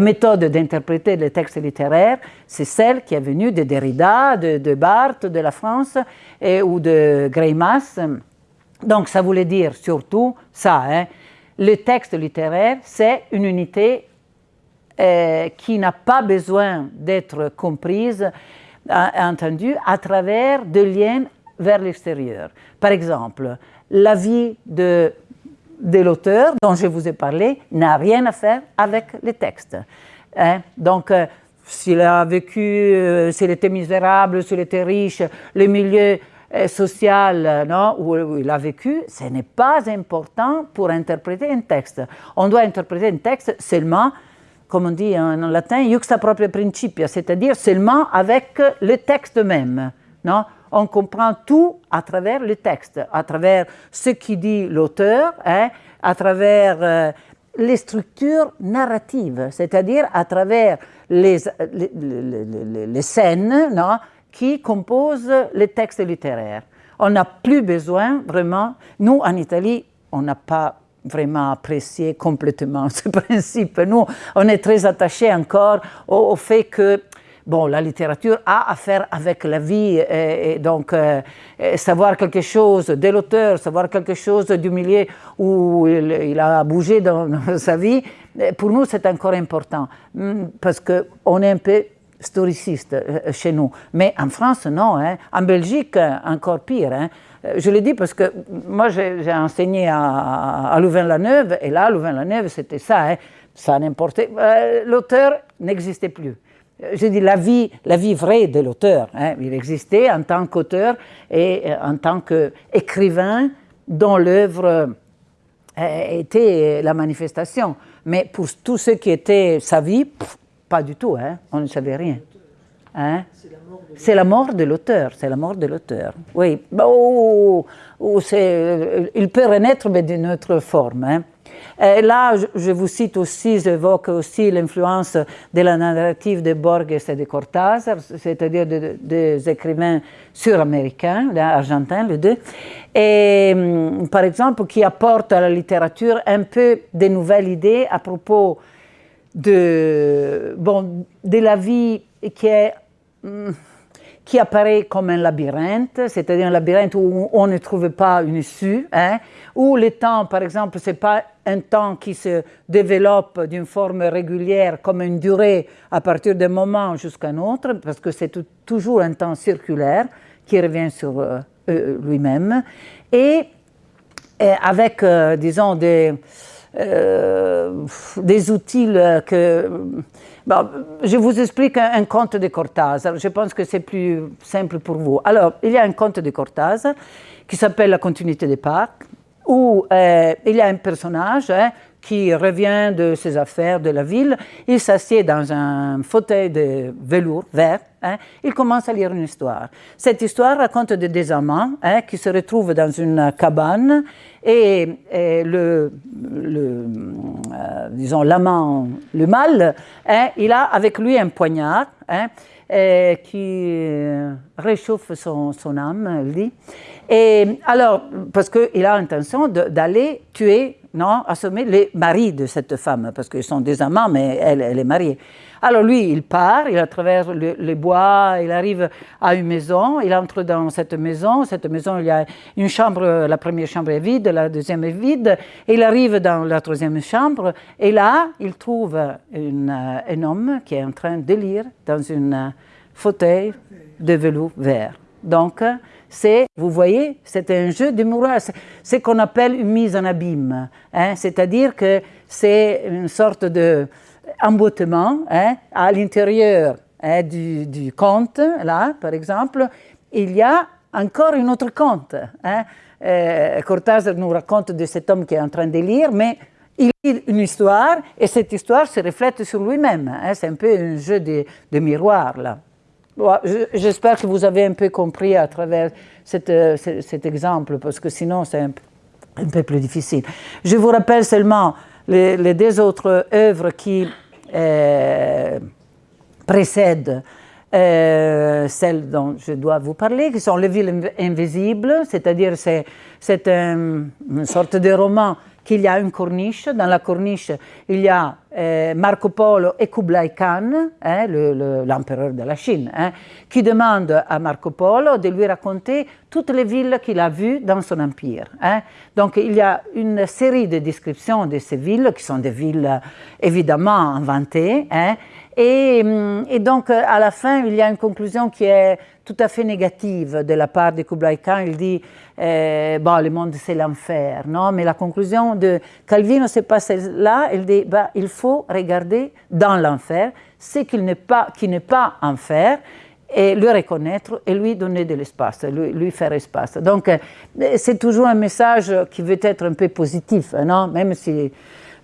méthode d'interpréter les textes littéraires, c'est celle qui est venue de Derrida, de, Barthes, de la France, et, ou de Greimas. Donc ça voulait dire surtout ça, hein. le texte littéraire, c'est une unité euh, qui n'a pas besoin d'être comprise, entendue, à travers des liens vers l'extérieur. Par exemple, la vie de, de l'auteur dont je vous ai parlé n'a rien à faire avec les textes. Hein. Donc, euh, s'il a vécu, euh, s'il était misérable, s'il était riche, le milieu euh, social non, où, il a vécu, ce n'est pas important pour interpréter un texte. On doit interpréter un texte seulement, comme on dit en, latin, juxta propria principia, c'est-à-dire seulement avec le texte même. Non? On comprend tout à travers le texte, à travers ce qui dit l'auteur, hein, à travers euh, les structures narratives, c'est-à-dire à travers les, les, scènes non, qui composent les textes littéraires. On n'a plus besoin vraiment, nous en Italie, on n'a pas vraiment apprécié complètement ce principe. Nous, on est très attachés encore au fait que bon, la littérature a à faire avec la vie, et, donc euh, savoir quelque chose de l'auteur, savoir quelque chose du milieu où il, a bougé dans, sa vie, pour nous c'est encore important, mm, parce qu'on est un peu historiciste euh, chez nous. Mais en France, non. Hein. En Belgique, encore pire. Hein. Je le dis parce que moi, j'ai enseigné à, Louvain-la-Neuve, et là, Louvain-la-Neuve, c'était ça. Hein. Ça n'importait. Euh, l'auteur n'existait plus je dis la vie, la vie vraie de l'auteur. Hein. Il existait en tant qu'auteur et euh, en tant qu'écrivain dont l'œuvre euh, était la manifestation. Mais pour tout ce qui était sa vie, pas du tout, hein. on ne savait rien. Hein? C'est la mort de l'auteur, c'est la mort de l'auteur. Oui, oh, oh, il peut renaître, mais d'une autre forme. Hein. Là, je vous cite aussi, j'évoque aussi l'influence de la narrative de Borges et de Cortázar, c'est-à-dire des écrivains sur-américains, argentins, les deux, et hum, par exemple qui apportent à la littérature un peu de nouvelles idées à propos de, bon, de la vie qui est hmm, qui apparaît comme un labyrinthe, c'est-à-dire un labyrinthe où on ne trouve pas une issue, hein, où le temps, par exemple, ce n'est pas un temps qui se développe d'une forme régulière comme une durée à partir d'un moment jusqu'à un autre, parce que c'est toujours un temps circulaire qui revient sur euh, euh, lui-même, et, avec, euh, disons, des, des outils que je vous explique un, conte de Cortázar. Je pense que c'est plus simple pour vous. Alors, il y a un conte de Cortázar qui s'appelle La continuité des parcs, où euh, il y a un personnage hein, qui revient de ses affaires de la ville. Il s'assied dans un fauteuil de velours vert. Hein. il commence à lire une histoire. Cette histoire raconte de deux amants hein, qui se retrouvent dans une cabane et, le, euh, disons, l'amant, le mâle, hein, il a avec lui un poignard qui réchauffe son, âme, dit. Et alors, parce qu'il a l'intention d'aller tuer, non, assommer les maris de cette femme, parce qu'ils sont des amants, mais elle, est mariée. Alors lui, il part, il traverse les bois, il arrive à une maison, il entre dans cette maison. Cette maison, il y a une chambre, la première chambre est vide, la deuxième est vide. il arrive dans la troisième chambre, et là, il trouve un homme qui est en train de lire dans un fauteuil de velours vert. Donc, c'est, vous voyez, c'est un jeu de miroir, c'est ce qu'on appelle une mise en abîme. Hein? C'est-à-dire que c'est une sorte de emboîtement hein, à l'intérieur hein, du, conte, là, par exemple, il y a encore un autre conte. Hein. Euh, Cortázar nous raconte de cet homme qui est en train de lire, mais il lit une histoire et cette histoire se reflète sur lui-même. C'est un peu un jeu de, de miroir, là. J'espère que vous avez un peu compris à travers euh, cet exemple, parce que sinon c'est un, peu plus difficile. Je vous rappelle seulement les, deux autres œuvres qui euh, précèdent euh, celles dont je dois vous parler, qui sont Les villes invisibles, c'est-à-dire c'est une sorte de roman qu'il y a une corniche. Dans la corniche, il y a euh, Marco Polo et Kublai Khan, hein, l'empereur de la Chine, qui demande à Marco Polo de lui raconter toutes les villes qu'il a vues dans son empire. Donc il y a une série de descriptions de ces villes, qui sont des villes évidemment inventées, hein. Mm, et, donc, à la fin, il y a une conclusion qui est tout à fait négative de la part de Kublai Khan. Il dit, euh, le monde, c'est l'enfer, non? Mais la conclusion de Calvino, c'est pas celle-là. Il dit, bah, il faut regarder dans l'enfer ce qui n'est pas, qui n'est pas enfer et le reconnaître et lui donner de l'espace, lui, lui, faire espace. Donc, euh, c'est toujours un message qui veut être un peu positif, non? Même si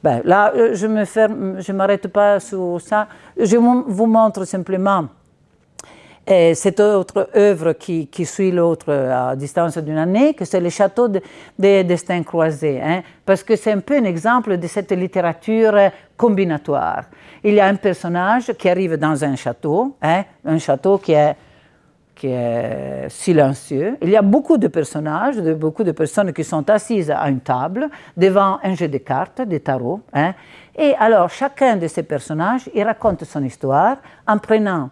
ben, là, euh, je ne m'arrête pas sur ça. Je vous montre simplement cette autre œuvre qui, suit l'autre à distance d'une année, que c'est le château des destins croisés, hein, parce que c'est un peu un exemple de cette littérature combinatoire. Il y a un personnage qui arrive dans un château, hein, un château qui est silencieux. Il y a beaucoup de personnages, beaucoup de personnes qui sont assises à une table devant un jeu de cartes, des tarots. Hein. Et alors, chacun de ces personnages, il raconte son histoire en prenant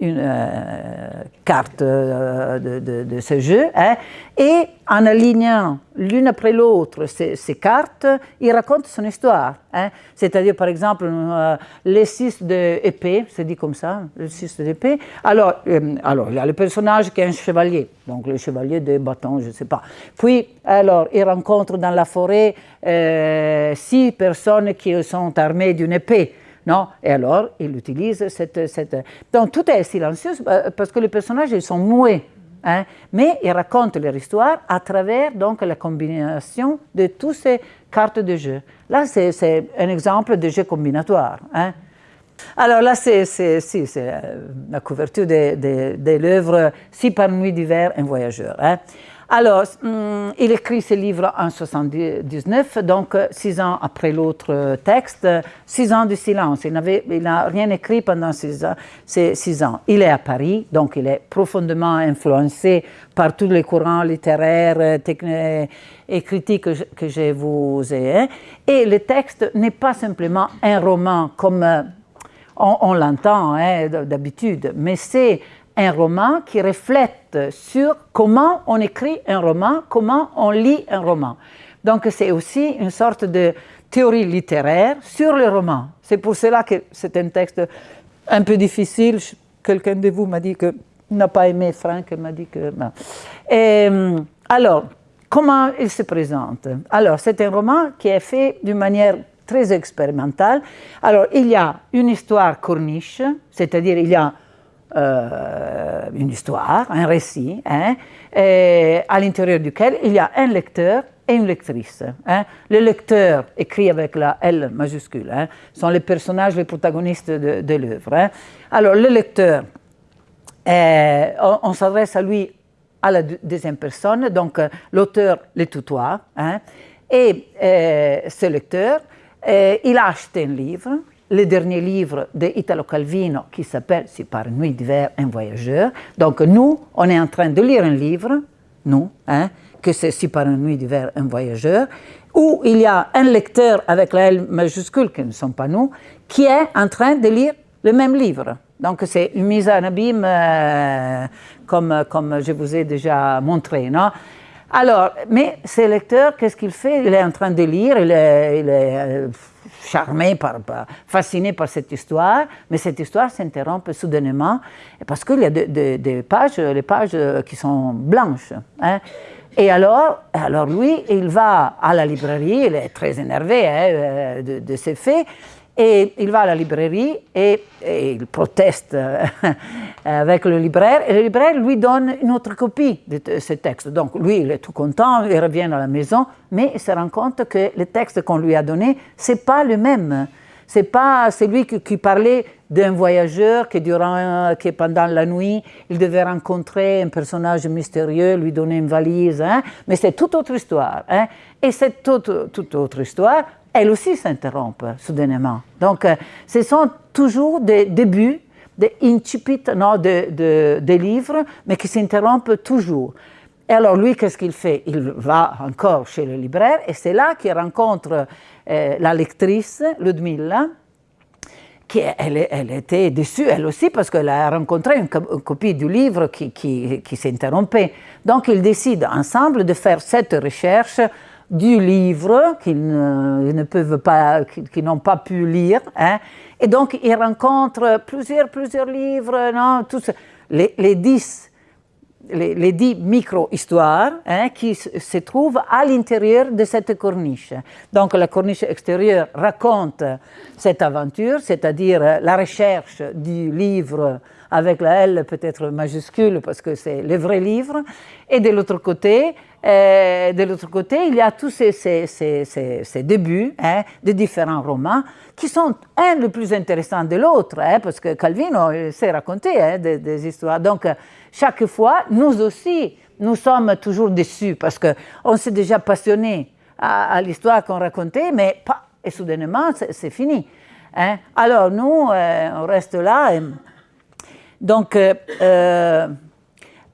une euh, carte euh, de, ce jeu, hein, et en alignant l'une après l'autre ces, cartes, il raconte son histoire. Hein. C'est-à-dire, par exemple, euh, les six d'épée, c'est dit comme ça, le six d'épée. Alors, alors, il y a le personnage qui est un chevalier, donc le chevalier de bâton, je ne sais pas. Puis, alors, il rencontre dans la forêt six personnes qui sont armées d'une épée. Non? Et alors, il utilise cette, cette... Donc, tout est silencieux euh, parce que les personnages, ils sont muets. Hein, mais ils racontent leur histoire à travers donc, la combinaison de toutes ces cartes de jeu. Là, c'est un exemple de jeu combinatoire. Hein. Alors là, c'est euh, la couverture de, de, de l'œuvre Si par nuit d'hiver, un voyageur. Hein. Alors, hum, il écrit ce livre en 79, donc six ans après l'autre texte, six ans de silence. Il n'a rien écrit pendant ces six ans. Il est à Paris, donc il est profondément influencé par tous les courants littéraires et critiques que je, vous ai. Hein. Et le texte n'est pas simplement un roman comme on, l'entend hein, d'habitude, mais c'est un roman qui reflète sur comment on écrit un roman, comment on lit un roman. Donc c'est aussi une sorte de théorie littéraire sur le roman. C'est pour cela que c'est un texte un peu difficile. Quelqu'un de vous m'a dit que n'a pas aimé Franck, m'a dit que... Et, alors, comment il se présente? Alors, c'est un roman qui est fait d'une manière très expérimentale. Alors, il y a une histoire corniche, c'est-à-dire il y a euh, une histoire, un récit, hein, à l'intérieur duquel il y a un lecteur et une lectrice. Hein. Le lecteur, écrit avec la L majuscule, hein, sont les personnages, les protagonistes de, l'œuvre. Alors, le lecteur, euh, on, s'adresse à lui à la deuxième personne, donc euh, l'auteur le tutoie, et ce lecteur, il a acheté un livre, le dernier livre de Italo Calvino qui s'appelle Si par nuit d'hiver un voyageur. Donc nous, on est en train de lire un livre, nous, hein, que c'est Si par une nuit d'hiver un voyageur, où il y a un lecteur avec la L majuscule, qui ne sont pas nous, qui est en train de lire le même livre. Donc c'est une mise en abîme euh, comme, comme je vous ai déjà montré. Non? Alors, mais ce lecteur, qu'est-ce qu'il fait? Il est en train de lire, il est, il est euh, charmé, par, fasciné par cette histoire, mais cette histoire s'interrompt soudainement parce qu'il y a des pages, les pages qui sont blanches. Hein. Et alors, alors lui, il va à la librairie, il est très énervé hein, euh, de, de, ces faits, et il va à la librairie et, il proteste euh, avec le libraire. Et le libraire lui donne une autre copie de ce texte. Donc lui, il est tout content, il revient à la maison, mais il se rend compte que le texte qu'on lui a donné, c'est pas le même. C'est pas celui qui, qui parlait d'un voyageur qui, durant, qui, pendant la nuit, il devait rencontrer un personnage mystérieux, lui donner une valise. Hein. Mais c'est toute autre histoire. Hein. Et cette toute, toute autre histoire, elle aussi s'interrompt soudainement. Donc, euh, ce sont toujours des débuts, des incipit non, de, de, des livres, mais qui s'interrompent toujours. Et alors, lui, qu'est-ce qu'il fait? Il va encore chez le libraire, et c'est là qu'il rencontre euh, la lectrice, Ludmilla, qui elle, était déçue, elle aussi, parce qu'elle a rencontré une, copie du livre qui, qui, qui s'interrompait. Donc, ils décident ensemble de faire cette recherche du livre qu'ils ne, peuvent pas, qu'ils n'ont pas pu lire. Hein. Et donc, ils rencontrent plusieurs, plusieurs livres, non, tous les, dix les, dix micro-histoires hein, qui se trouvent à l'intérieur de cette corniche. Donc la corniche extérieure raconte cette aventure, c'est-à-dire la recherche du livre avec la L peut-être majuscule parce que c'est le vrai livre, et de l'autre côté, euh, de l'autre côté, il y a tous ces, ces, ces, ces débuts hein, de différents romans qui sont un le plus intéressant de l'autre, hein, parce que Calvino s'est raconté hein, des, histoires. Donc, chaque fois, nous aussi, nous sommes toujours déçus parce qu'on s'est déjà passionné à, l'histoire qu'on racontait, mais pas, et soudainement, c'est fini. Alors, nous, euh, on reste là. Donc, euh, euh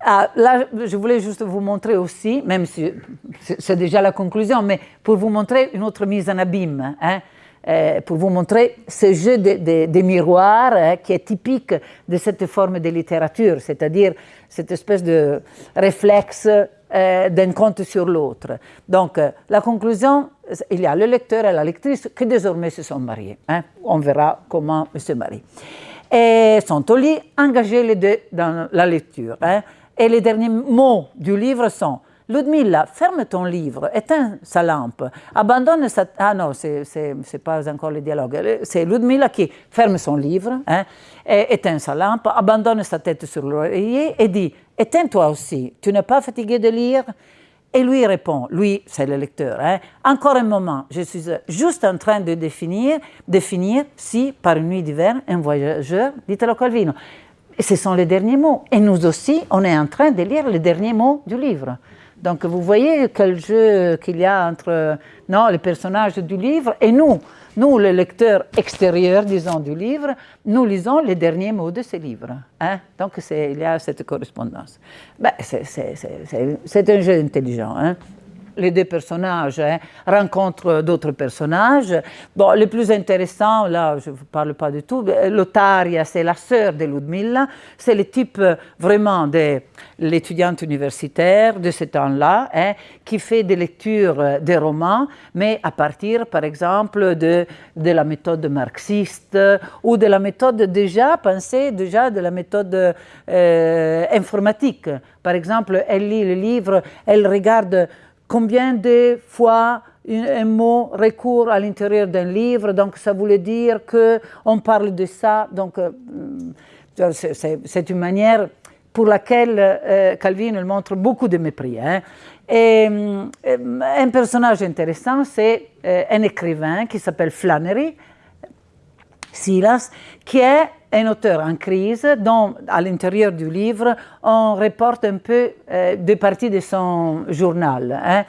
ah, là, je voulais juste vous montrer aussi, même si c'est déjà la conclusion, mais pour vous montrer une autre mise en abîme, hein, euh, pour vous montrer ce jeu des de, miroirs hein, qui est typique de cette forme de littérature, c'est-à-dire cette espèce de réflexe d'un conte sur l'autre. Donc, la conclusion, il y a le lecteur et la lectrice qui désormais se sont mariés. Hein. On verra comment ils se marient. Et sont au lit, engagés les deux dans la lecture. Hein. Et les derniers mots du livre sont Ludmilla, ferme ton livre, éteins sa lampe, abandonne sa... Ah non, c'est pas encore le dialogue. C'est Ludmilla qui ferme son livre, hein, éteint sa lampe, abandonne sa tête sur l'oreiller et dit Éteins-toi aussi, tu n'es pas fatigué de lire? Et lui répond, lui, c'est le lecteur, hein, Encore un moment, je suis juste en train de définir, définir si, par une nuit d'hiver, un voyageur dit à Calvino. Et ce sont les derniers mots. Et nous aussi, on est en train de lire les derniers mots du livre. Donc vous voyez quel jeu qu'il y a entre non, les personnages du livre et nous. Nous, les lecteurs extérieurs, disons, du livre, nous lisons les derniers mots de ce livre. Hein? Donc il y a cette correspondance. Ben, c'est un jeu intelligent. Hein? Les deux personnages hein, rencontrent d'autres personnages. Bon, le plus intéressant, là, je ne vous parle pas du tout, Lotaria, c'est la sœur de Ludmilla, c'est le type euh, vraiment de l'étudiante universitaire de ce temps-là, hein, qui fait des lectures euh, des romans, mais à partir, par exemple, de, de la méthode marxiste ou de la méthode déjà pensée, déjà de la méthode euh, informatique. Par exemple, elle lit le livre, elle regarde combien de fois un mot recourt à l'intérieur d'un livre, donc ça voulait dire qu'on parle de ça, donc euh, c'est une manière pour laquelle euh, Calvin montre beaucoup de mépris. Hein. Et, euh, un personnage intéressant, c'est un écrivain qui s'appelle Flannery, Silas, qui est un auteur en crise dont, à l'intérieur du livre, on reporte un peu euh, des parties de son journal. Hein.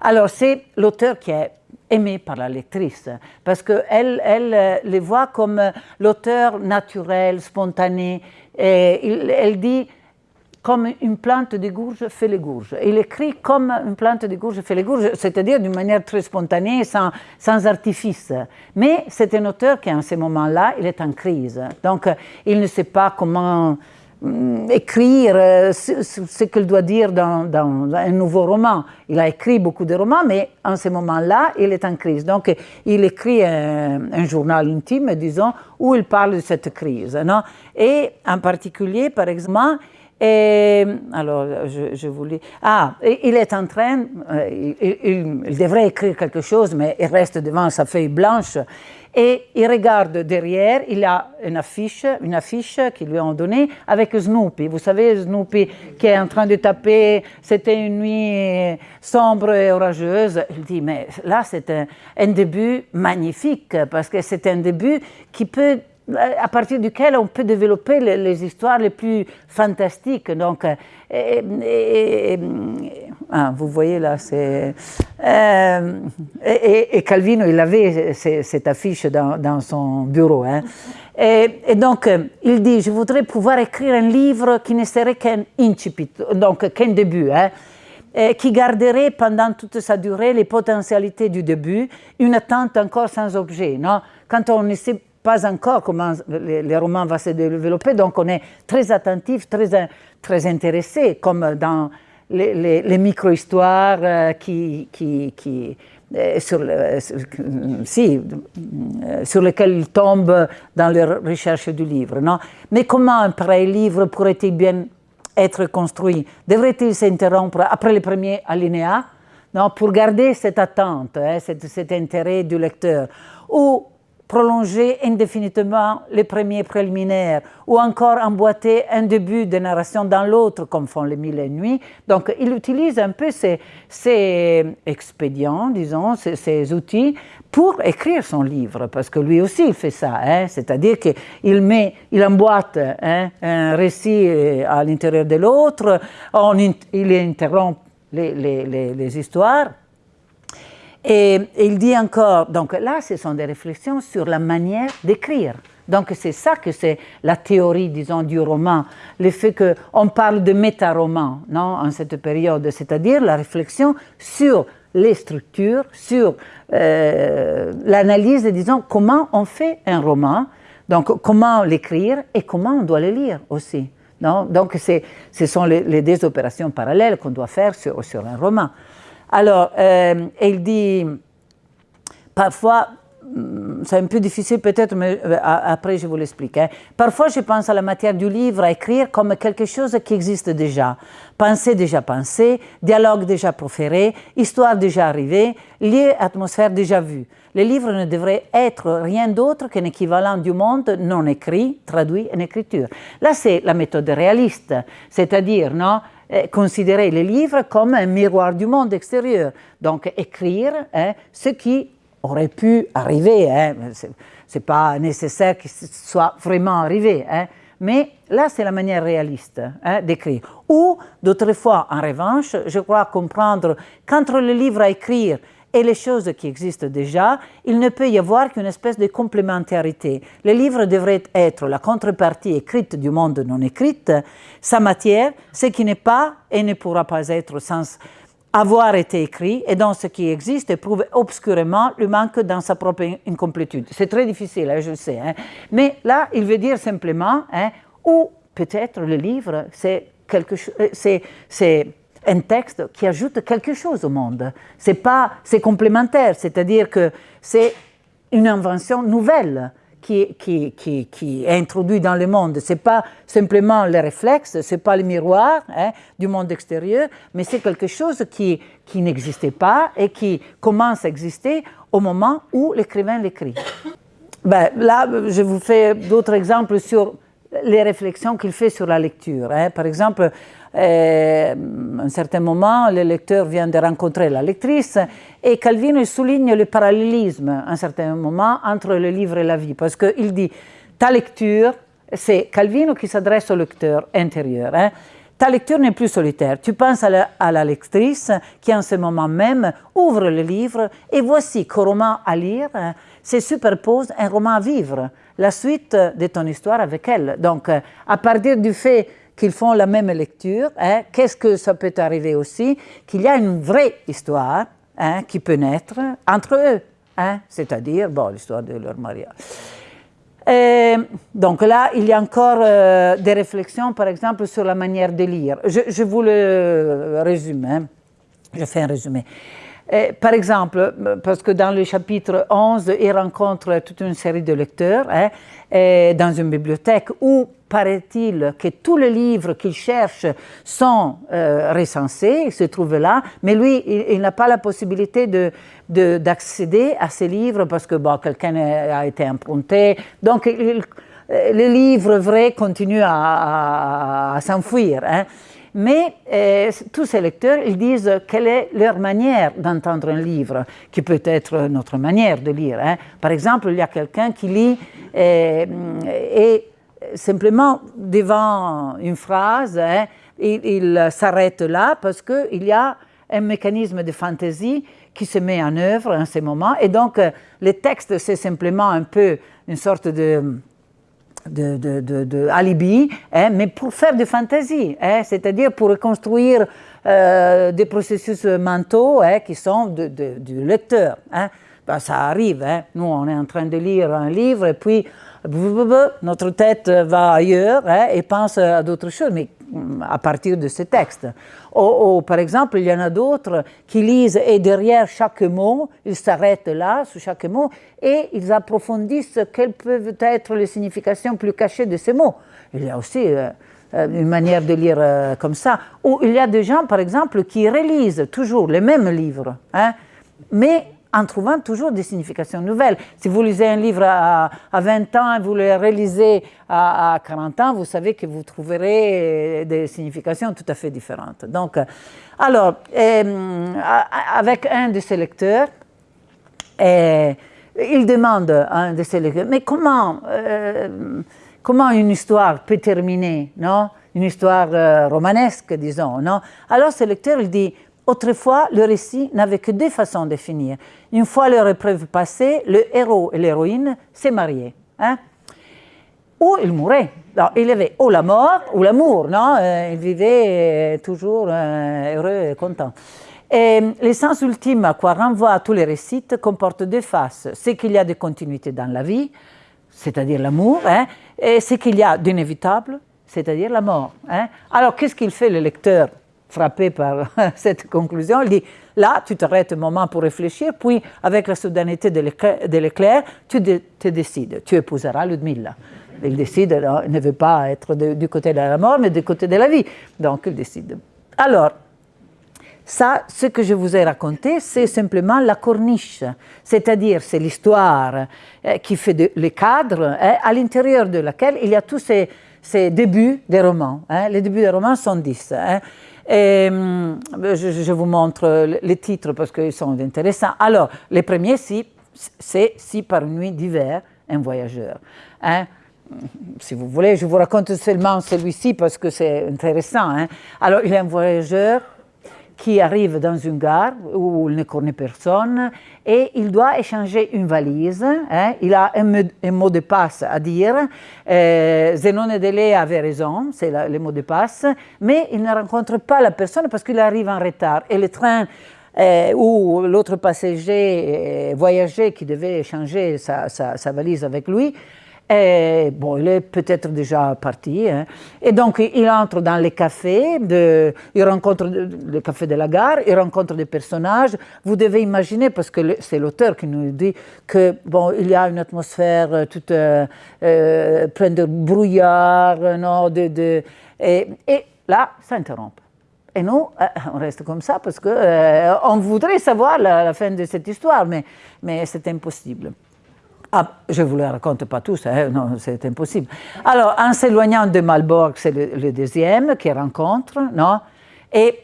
Alors, c'est l'auteur qui est aimé par la lectrice, parce qu'elle elle, euh, le voit comme l'auteur naturel, spontané. Elle dit comme une plante de gourge fait les gourges. Il écrit comme une plante de gourge fait les gourges, c'est-à-dire d'une manière très spontanée, sans, artifice. Mais c'est un auteur qui, en ce moment-là, il est en crise. Donc, il ne sait pas comment mm, écrire euh, ce, qu'il doit dire dans, dans, un nouveau roman. Il a écrit beaucoup de romans, mais en ce moment-là, il est en crise. Donc, il écrit un, un, journal intime, disons, où il parle de cette crise. Non? Et en particulier, par exemple, et alors, je, je voulais. Ah, il est en train, euh, il, devrait écrire quelque chose, mais il reste devant sa feuille blanche. Et il regarde derrière, il a une affiche, une affiche qu'ils lui ont donnée avec Snoopy. Vous savez, Snoopy qui est en train de taper, c'était une nuit sombre et orageuse. Il dit, mais là, c'est un, un début magnifique, parce que c'est un début qui peut à partir duquel on peut développer les, histoires les plus fantastiques. Donc, euh, et, ah, vous voyez là, c'est. Euh, et, Calvino, il avait cette affiche dans, son bureau. Hein. Et, donc, il dit Je voudrais pouvoir écrire un livre qui ne serait qu'un incipit, donc qu'un début. Hein, qui garderait pendant toute sa durée les potentialités du début, une attente encore sans objet. Non? Quand on ne sait pas encore comment les, romans vont se développer, donc on est très attentif, très, très intéressé, comme dans les, micro-histoires euh, qui, qui, qui euh, sur, si, euh, sur lesquelles ils tombent dans leur recherche du livre. Non? Mais comment un pareil livre pourrait-il bien être construit? Devrait-il s'interrompre après le premier alinéa non, pour garder cette attente, hein, cet, cet, intérêt du lecteur. Ou prolonger indéfiniment les premiers préliminaires ou encore emboîter un début de narration dans l'autre, comme font les mille et nuits. Donc, il utilise un peu ces, expédients, disons, ces, outils pour écrire son livre, parce que lui aussi il fait ça, hein. c'est-à-dire qu'il met, il emboîte hein, un récit à l'intérieur de l'autre, il interrompt les histoires et, il dit encore, donc là, ce sont des réflexions sur la manière d'écrire. Donc c'est ça que c'est la théorie, disons, du roman, le fait qu'on parle de méta-roman, non, en cette période, c'est-à-dire la réflexion sur les structures, sur euh, l'analyse, disons, comment on fait un roman, donc comment l'écrire et comment on doit le lire aussi. Non donc ce sont les, deux opérations parallèles qu'on doit faire sur un roman. Alors, euh, il dit, parfois, mm, c'est un peu difficile peut-être, mais euh, après je vous l'explique. Hein. Parfois, je pense à la matière du livre à écrire comme quelque chose qui existe déjà. Pensée déjà pensée, dialogue déjà proféré, histoire déjà arrivée, lieu, atmosphère déjà vue. Le livre ne devrait être rien d'autre qu'un équivalent du monde non écrit, traduit en écriture. Là, c'est la méthode réaliste, c'est-à-dire, non considérer les livres comme un miroir du monde extérieur. Donc écrire hein, ce qui aurait pu arriver. Hein. Ce n'est pas nécessaire que ce soit vraiment arrivé. Hein. mais là, c'est la manière réaliste d'écrire. Ou, d'autres fois, en revanche, je crois comprendre qu'entre le livre à écrire et les choses qui existent déjà, il ne peut y avoir qu'une espèce de complémentarité. Le livre devrait être la contrepartie écrite du monde non écrit, sa matière, ce qui n'est pas et ne pourra pas être sans avoir été écrit et dans ce qui existe prouve obscurément le manque dans sa propre incomplétude. C'est très difficile, hein, je sais, hein. mais là, il veut dire simplement, hein, ou peut-être le livre, c'est quelque chose, euh, c'est un texte qui ajoute quelque chose au monde. C'est pas, c'est complémentaire, c'est-à-dire que c'est une invention nouvelle qui, qui, qui, qui, est introduit dans le monde. Ce n'est pas simplement le réflexe, ce n'est pas le miroir hein, du monde extérieur, mais c'est quelque chose qui, qui n'existait pas et qui commence à exister au moment où l'écrivain l'écrit. Ben, là, je vous fais d'autres exemples sur les réflexions qu'il fait sur la lecture. Hein. Par exemple, à un certain moment, le lecteur vient de rencontrer la lectrice et Calvino souligne le parallélisme à un certain moment entre le livre et la vie, parce qu'il dit ta lecture, c'est Calvino qui s'adresse au lecteur intérieur. Hein. Ta lecture n'est plus solitaire. Tu penses à la, à la, lectrice qui, en ce moment même, ouvre le livre et voici qu'au roman à lire hein, se superpose un roman à vivre, la suite de ton histoire avec elle. Donc, à partir du fait qu'ils font la même lecture, hein, qu'est-ce que ça peut arriver aussi Qu'il y a une vraie histoire hein, qui peut naître entre eux, hein, c'est-à-dire bon, l'histoire de leur mariage. Et donc là, il y a encore euh, des réflexions, par exemple, sur la manière de lire. Je, vous le résume, je fais un résumé. Et, par exemple, parce que dans le chapitre 11, il rencontre toute une série de lecteurs dans une bibliothèque où paraît-il que tous les livres qu'il cherche sont euh, recensés, ils se trouvent là, mais lui, il, n'a pas la possibilité d'accéder de, à ces livres parce que bon, quelqu'un a été emprunté. Donc, il, les livres vrais continuent à s'enfuir. Hein. Mais euh, tous ces lecteurs, ils disent quelle est leur manière d'entendre un livre, qui peut être notre manière de lire. Hein. Par exemple, il y a quelqu'un qui lit euh, et simplement devant une phrase, hein, il, s'arrête là parce qu'il y a un mécanisme de fantaisie qui se met en œuvre en ce moment. Et donc, le texte, c'est simplement un peu une sorte de, de, de, de, alibi, hein, mais pour faire de fantaisie, hein, c'est-à-dire pour reconstruire euh, des processus mentaux hein, qui sont du lecteur. Ben, ça arrive, nous on est en train de lire un livre et puis notre tête va ailleurs et pense à d'autres choses, mais à partir de ce texte. Ou, par exemple, il y en a d'autres qui lisent et derrière chaque mot, ils s'arrêtent là, sous chaque mot, et ils approfondissent quelles peuvent être les significations plus cachées de ces mots. Il y a aussi euh, euh, une manière de lire euh, comme ça. Ou il y a des gens, par exemple, qui relisent toujours les mêmes livres, hein, mais en trouvant toujours des significations nouvelles. Si vous lisez un livre à, 20 ans et vous le relisez à, 40 ans, vous savez que vous trouverez des significations tout à fait différentes. Donc, alors, euh, avec un de ses lecteurs, euh, il demande à un de ses lecteurs, mais comment, euh, comment une histoire peut terminer, non? Une histoire romanesque, disons, non? Alors, ce lecteur, il dit, Autrefois, le récit n'avait que deux façons de finir. Une fois leur épreuve passée, le héros et l'héroïne s'est mariés. Hein? Ou ils mouraient. il y avait ou la mort ou l'amour, non? Euh, Ils vivaient euh, toujours euh, heureux et contents. Et l'essence ultime à quoi renvoient tous les récits comporte deux faces. C'est qu'il y a des continuités dans la vie, c'est-à-dire l'amour, hein, et c'est qu'il y a d'inévitable, c'est-à-dire la mort. Hein. Alors, qu'est-ce qu'il fait le lecteur? Frappé par cette conclusion. Il dit, là, tu t'arrêtes un moment pour réfléchir, puis avec la soudaineté de l'éclair, tu te décides, tu épouseras Ludmilla. Il décide, il ne veut pas être du côté de la mort, mais du côté de la vie. Donc, il décide. Alors, ça, ce que je vous ai raconté, c'est simplement la corniche, c'est-à-dire c'est l'histoire euh, qui fait le cadre hein, à l'intérieur de laquelle il y a tous ces, ces débuts des romans. Hein. Les débuts des romans sont dix. Hein. Et, hum, je, vous montre les titres parce qu'ils sont intéressants. Alors, le premier, c'est Si par nuit d'hiver, un voyageur. Hein. si vous voulez, je vous raconte seulement celui-ci parce que c'est intéressant. Hein. Alors, il est un voyageur qui arrive dans une gare où il ne connaît personne et il doit échanger une valise. Hein. Il a un, mot de passe à dire. Euh, Zenone Delay avait raison, c'est le mot de passe, mais il ne rencontre pas la personne parce qu'il arrive en retard. Et le train euh, où l'autre passager euh, voyageait qui devait échanger sa valise avec lui et bon, il est peut-être déjà parti. Hein. Et donc, il entre dans les cafés, il rencontre le café de la gare, il rencontre des personnages. Vous devez imaginer, parce que c'est l'auteur qui nous dit que bon, il y a une atmosphère euh, toute euh, euh, pleine de brouillard, non, et, là, ça interrompt. Et nous, on reste comme ça parce qu'on on voudrait savoir la, la, fin de cette histoire, mais, mais c'est impossible. Ah, je ne vous le raconte pas tous, hein, non, c'est impossible. Alors, en s'éloignant de Malborg, c'est le, deuxième qui rencontre, non? Et,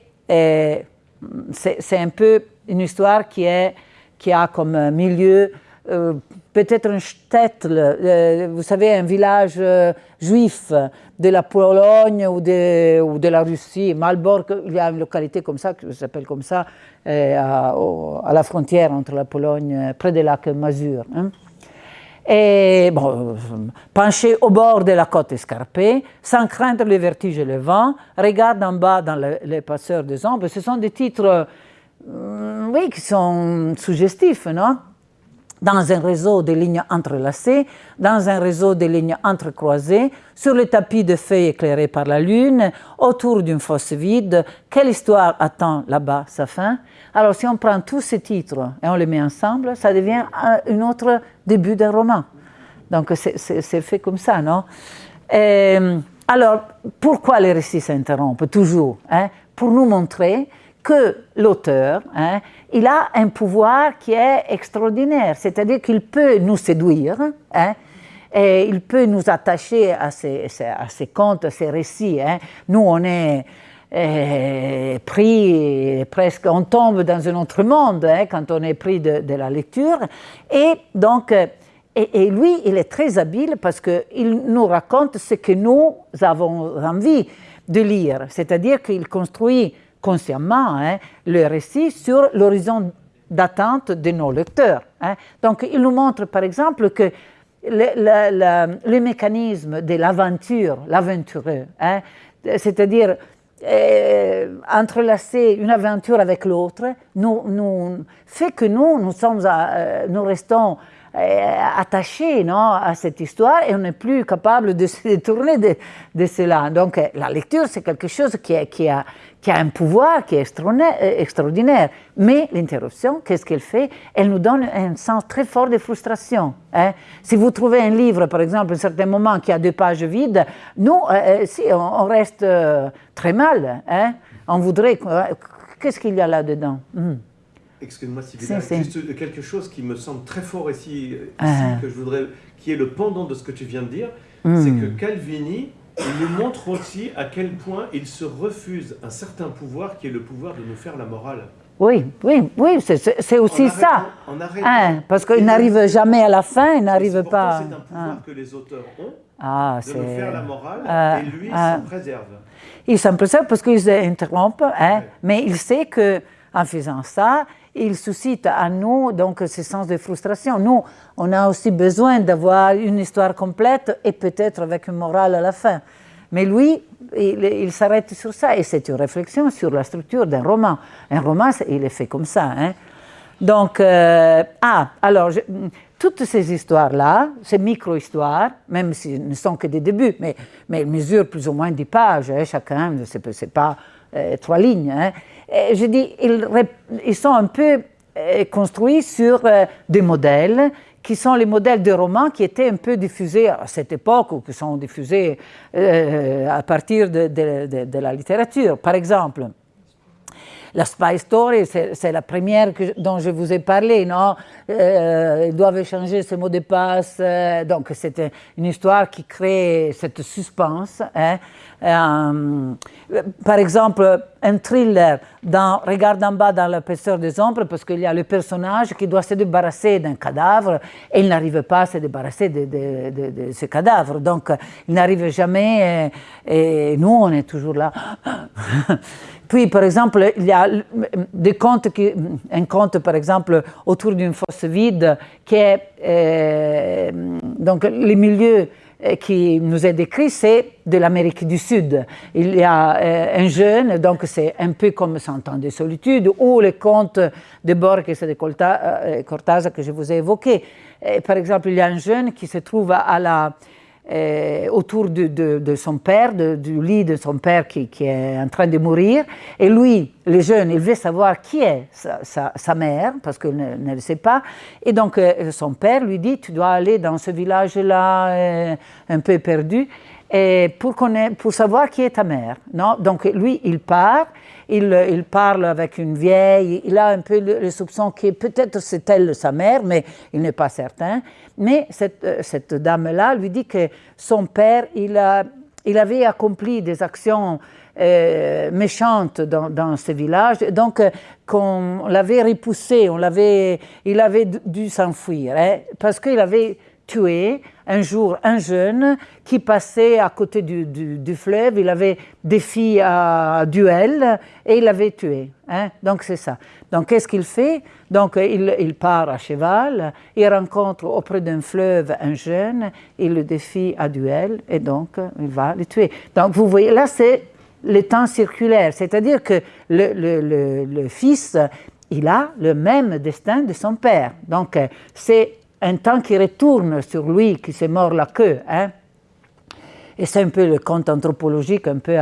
c'est un peu une histoire qui, a comme milieu euh, peut-être un shtetl, euh, vous savez, un village euh, juif de la Pologne ou de, de la Russie. Malborg, il y a une localité comme ça, qui s'appelle comme ça, à, la frontière entre la Pologne, près des lacs Masur. Hein et bon, penché au bord de la côte escarpée, sans craindre les vertiges et le vent, regarde en bas dans les passeurs des ombres. Ce sont des titres, euh, oui, qui sont suggestifs, non? Dans un réseau de lignes entrelacées, dans un réseau de lignes entrecroisées, sur le tapis de feuilles éclairées par la lune, autour d'une fosse vide. Quelle histoire attend là-bas sa fin? Alors, si on prend tous ces titres et on les met ensemble, ça devient un autre début d'un roman. Donc, c'est fait comme ça, non? Alors, pourquoi les récits s'interrompent? Toujours hein? Pour nous montrer que l'auteur, hein, il a un pouvoir qui est extraordinaire, c'est-à-dire qu'il peut nous séduire, hein, et il peut nous attacher à ses, contes, à ses récits. Hein. Nous, on est euh, pris, presque, on tombe dans un autre monde quand on est pris de, la lecture. Et donc, et, et, lui, il est très habile parce qu'il nous raconte ce que nous avons envie de lire, c'est-à-dire qu'il construit consciemment hein, le récit sur l'horizon d'attente de nos lecteurs. Hein. Donc, il nous montre par exemple que le, mécanisme de l'aventure, l'aventureux, hein, c'est-à-dire euh, entrelacer une aventure avec l'autre, nous, nous, fait que nous, nous, euh, restons euh, attachés à cette histoire et on n'est plus capable de se détourner de, de cela. Donc la lecture, c'est quelque chose qui, est, qui, a, qui a un pouvoir qui est euh, extraordinaire. Mais l'interruption, qu'est-ce qu'elle fait? Elle nous donne un sens très fort de frustration. Hein. Si vous trouvez un livre, par exemple, à un certain moment qui a deux pages vides, nous, euh, euh, si, on, reste très mal. Hein. On voudrait... Qu'est-ce qu'il y a là-dedans? Hmm. Excuse-moi, Sylvie, juste quelque chose qui me semble très fort ici, ah. que je voudrais, qui est le pendant de ce que tu viens de dire, hmm. c'est que Calvini il nous montre aussi à quel point il se refuse un certain pouvoir qui est le pouvoir de nous faire la morale. Oui, oui, oui, c'est aussi ça. Hein, parce qu'il n'arrive jamais à la fin, il n'arrive pas. C'est un pouvoir hein. que les auteurs ont ah, de nous faire la morale, ah, et lui ah. s'en préserve. Il s'en préserve parce qu'il s'interrompt, hein, mais il sait qu'en faisant ça, il suscite à nous donc ce sens de frustration. Nous, on a aussi besoin d'avoir une histoire complète et peut-être avec une morale à la fin. Mais lui, il, s'arrête sur ça et c'est une réflexion sur la structure d'un roman. Un roman, il est fait comme ça. Hein. Donc, euh, ah, alors, toutes ces histoires-là, ces micro-histoires, même si ne sont que des débuts, mais, mais elles mesurent plus ou moins 10 pages, hein, chacun, ce n'est pas euh, trois lignes. Hein. Je dis, ils, sont un peu euh, construits sur euh, des modèles qui sont les modèles de romans qui étaient un peu diffusés à cette époque ou qui sont diffusés à partir de, la littérature. Par exemple, la Spy Story, c'est la première dont je vous ai parlé, non? Euh, Ils doivent échanger ce mot de passe. Euh, donc, c'était une histoire qui crée cette suspense. Hein. Euh, par exemple, un thriller dans Regarde en bas dans l'épaisseur des ombres, parce qu'il y a le personnage qui doit se débarrasser d'un cadavre et il n'arrive pas à se débarrasser de, ce cadavre. Donc, il n'arrive jamais et, et, nous, on est toujours là. Puis, par exemple, il y a des contes qui, un conte, par exemple, autour d'une fosse vide, qui est euh, donc les milieux euh, qui nous est décrit, c'est de l'Amérique du Sud. Il y a euh, un jeune, donc c'est un peu comme Cent ans de solitude, ou les contes de Borges et de Cortázar que je vous ai évoqués. par exemple, il y a un jeune qui se trouve à la euh, autour de, son père, du lit de son père qui, est en train de mourir. Et lui, le jeune, il veut savoir qui est sa, mère, parce qu'il ne, ne, le sait pas. Et donc, euh, son père lui dit, tu dois aller dans ce village-là, euh, un peu perdu, et pour, pour savoir qui est ta mère. Non? Donc, lui, il part il, parle avec une vieille, il a un peu le, soupçon que peut-être c'est elle sa mère, mais il n'est pas certain. Mais cette, euh, dame-là lui dit que son père, il, a, il avait accompli des actions euh, méchantes dans, dans, ce village, donc euh, qu'on l'avait repoussé, on l'avait, il avait dû s'enfuir, hein, parce qu'il avait tué un jour un jeune qui passait à côté du, du, fleuve, il avait des à duel et il l'avait tué. Hein? Donc c'est ça. Donc qu'est-ce qu'il fait? Donc il, il, part à cheval, il rencontre auprès d'un fleuve un jeune, il le défie à duel et donc il va le tuer. Donc vous voyez, là c'est le temps circulaire, c'est-à-dire que le, le, le fils, il a le même destin de son père. Donc c'est un temps qui retourne sur lui, qui s'est mort la queue. Hein? Et c'est un peu le conte anthropologique, un peu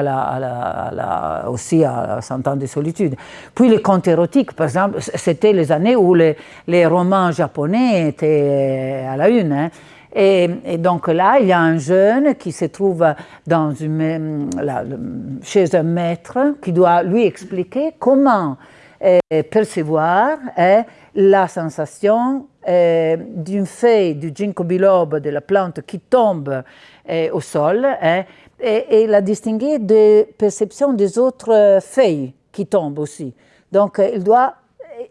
aussi à 100 ans de solitude. Puis les contes érotiques, par exemple, c'était les années où les, romans japonais étaient à la une. Hein? Et, donc là, il y a un jeune qui se trouve dans une, chez un maître qui doit lui expliquer comment euh, percevoir hein, la sensation euh, d'une feuille du ginkgo biloba, de la plante qui tombe au sol, et, la distinguer de perception des autres feuilles qui tombent aussi. Donc, il doit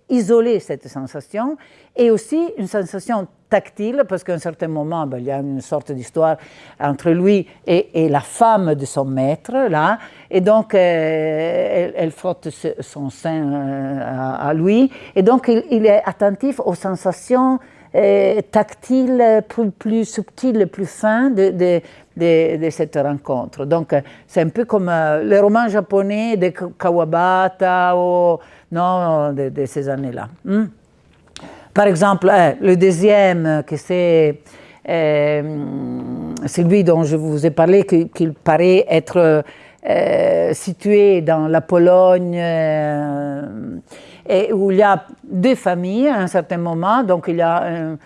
isoler cette sensation et aussi une sensation tactile, parce qu'à un certain moment, ben, il y a une sorte d'histoire entre lui et, la femme de son maître, là, et donc euh, elle, frotte son sein euh, à, lui, et donc il, est attentif aux sensations euh, tactiles plus, plus, subtiles, plus fins de, cette rencontre. Donc c'est un peu comme les romans japonais de Kawabata ou non, de, ces années-là. Hmm? Par exemple, euh, le deuxième, euh, que c'est euh, celui dont je vous ai parlé, qu'il paraît être situé dans la Pologne, et où il y a deux familles à un certain moment. Donc il y a un,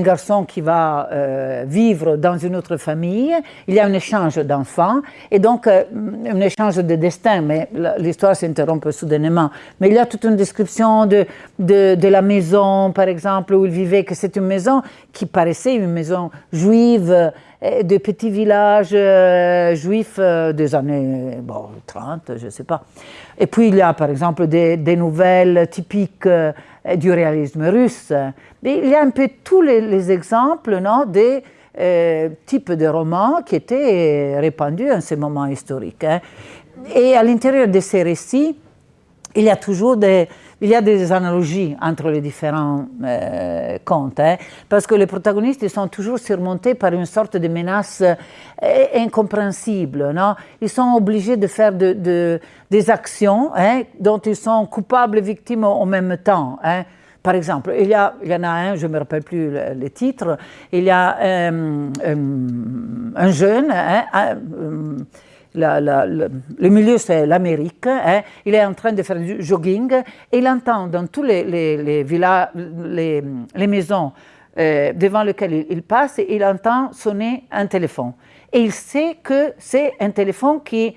garçon qui va euh, vivre dans une autre famille, il y a un échange d'enfants, et donc euh, un échange de destin, mais l'histoire s'interrompt soudainement. Mais il y a toute une description de, de, la maison, par exemple, où il vivait, que c'est une maison qui paraissait une maison juive, euh, de petits villages juifs des années bon, 30, je ne sais pas. Et puis il y a par exemple des, nouvelles typiques du réalisme russe. Mais il y a un peu tous les, exemples non, des euh, types de romans qui étaient répandus en ce moment historique. Hein. Et à l'intérieur de ces récits, il y a toujours des, il y a des analogies entre les différents euh, contes, hein, parce que les protagonistes sont toujours surmontés par une sorte de menace euh, incompréhensible. Ils sont obligés de faire de, des actions hein, dont ils sont coupables et victimes en même temps. Hein. Par exemple, il y, en a un, je ne me rappelle plus le, titre, il y a euh, un jeune, le milieu c'est l'Amérique, hein. il est en train de faire du jogging et il entend dans tous les, villas, les, maisons euh, devant lesquelles il, passe, il entend sonner un téléphone. Et il sait que c'est un téléphone qui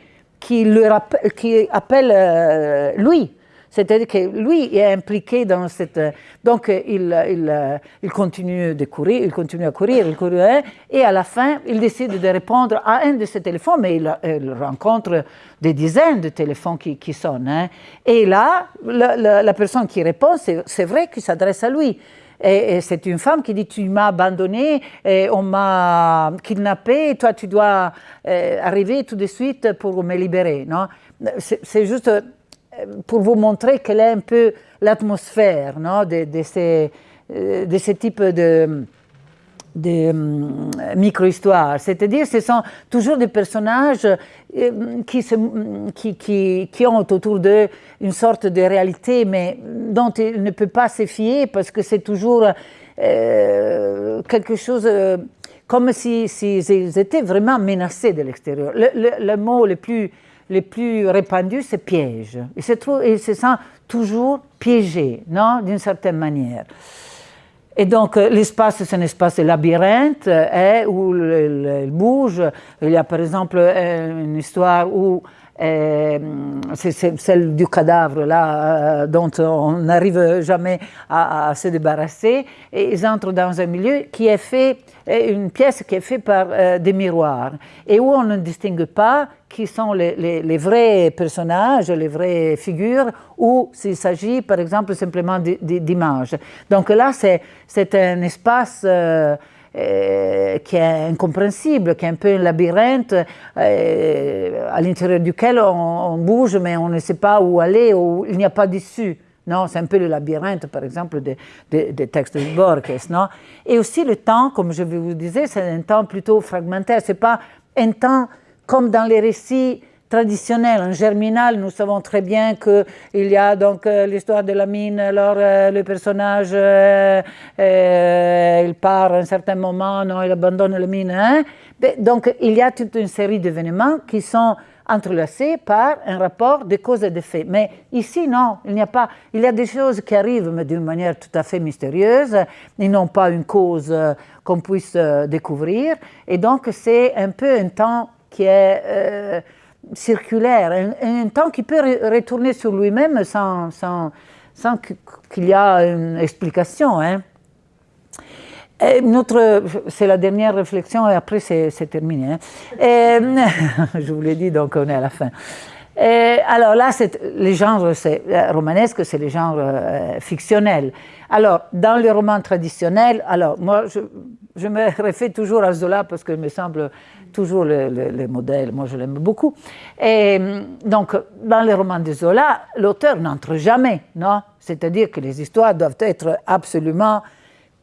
appelle euh, lui. C'est-à-dire que lui est impliqué dans cette... Donc, il, il, il, continue de courir, il continue à courir, il court, et à la fin, il décide de répondre à un de ses téléphones, mais il, rencontre des dizaines de téléphones qui, qui sonnent. Hein. Et là, la, personne qui répond, c'est vrai qu'il s'adresse à lui. Et, c'est une femme qui dit Tu m'as abandonné, et on m'a kidnappé, toi tu dois euh, arriver tout de suite pour me libérer. C'est juste euh, pour vous montrer quelle est un peu l'atmosphère de, ces, euh, de ce type de de micro-histoires. C'est-à-dire ce sont toujours des personnages qui, ont autour d'eux une sorte de réalité, mais dont ils ne peuvent pas se fier parce que c'est toujours euh, quelque chose euh, comme s'ils si, ils étaient vraiment menacés de l'extérieur. Le, le, mot le plus, le plus répandu, c'est piège. Ils se, trouvent, ils se sentent toujours piégés, non, d'une certaine manière. Et donc, euh, l'espace, c'est un espace de labyrinthe hein, où il bouge. Il y a par exemple euh, une histoire où euh, c'est celle du cadavre là dont on n'arrive jamais à, se débarrasser. Et ils entrent dans un milieu qui est fait, une pièce qui est faite par des miroirs et où on ne distingue pas qui sont les, les, vrais personnages, les vraies figures, ou s'il s'agit, par exemple, simplement d'images. Donc là, c'est un espace euh, qui est incompréhensible, qui est un peu un labyrinthe euh, à l'intérieur duquel on, bouge, mais on ne sait pas où aller, où il n'y a pas d'issue. Non, c'est un peu le labyrinthe, par exemple, des de, textes de Borges. Non Et aussi le temps, comme je vous disais, c'est un temps plutôt fragmentaire. C'est pas un temps comme dans les récits traditionnels, en germinal, nous savons très bien qu'il y a donc euh, l'histoire de la mine, alors euh, le personnage, euh, il part à un certain moment, non, il abandonne la mine. Hein? Donc il y a toute une série d'événements qui sont entrelacés par un rapport de cause et d'effet. Mais ici, non, il n'y a pas. Il y a des choses qui arrivent, mais d'une manière tout à fait mystérieuse. Ils n'ont pas une cause qu'on puisse découvrir. Et donc, c'est un peu un temps qui est circulaire, un, temps qui peut retourner sur lui-même sans, sans, sans qu'il y ait une explication. Hein. notre, c'est la dernière réflexion et après c'est, terminé. Hein. Je vous l'ai dit, donc on est à la fin. Alors là, les genres c'est, euh, romanesques, c'est les genres euh, fictionnels. Alors, dans les romans traditionnels, alors moi, je, je me réfère toujours à Zola parce qu'il me semble toujours le, modèle, moi je l'aime beaucoup. Et donc, dans les romans de Zola, l'auteur n'entre jamais, non? C'est-à-dire que les histoires doivent être absolument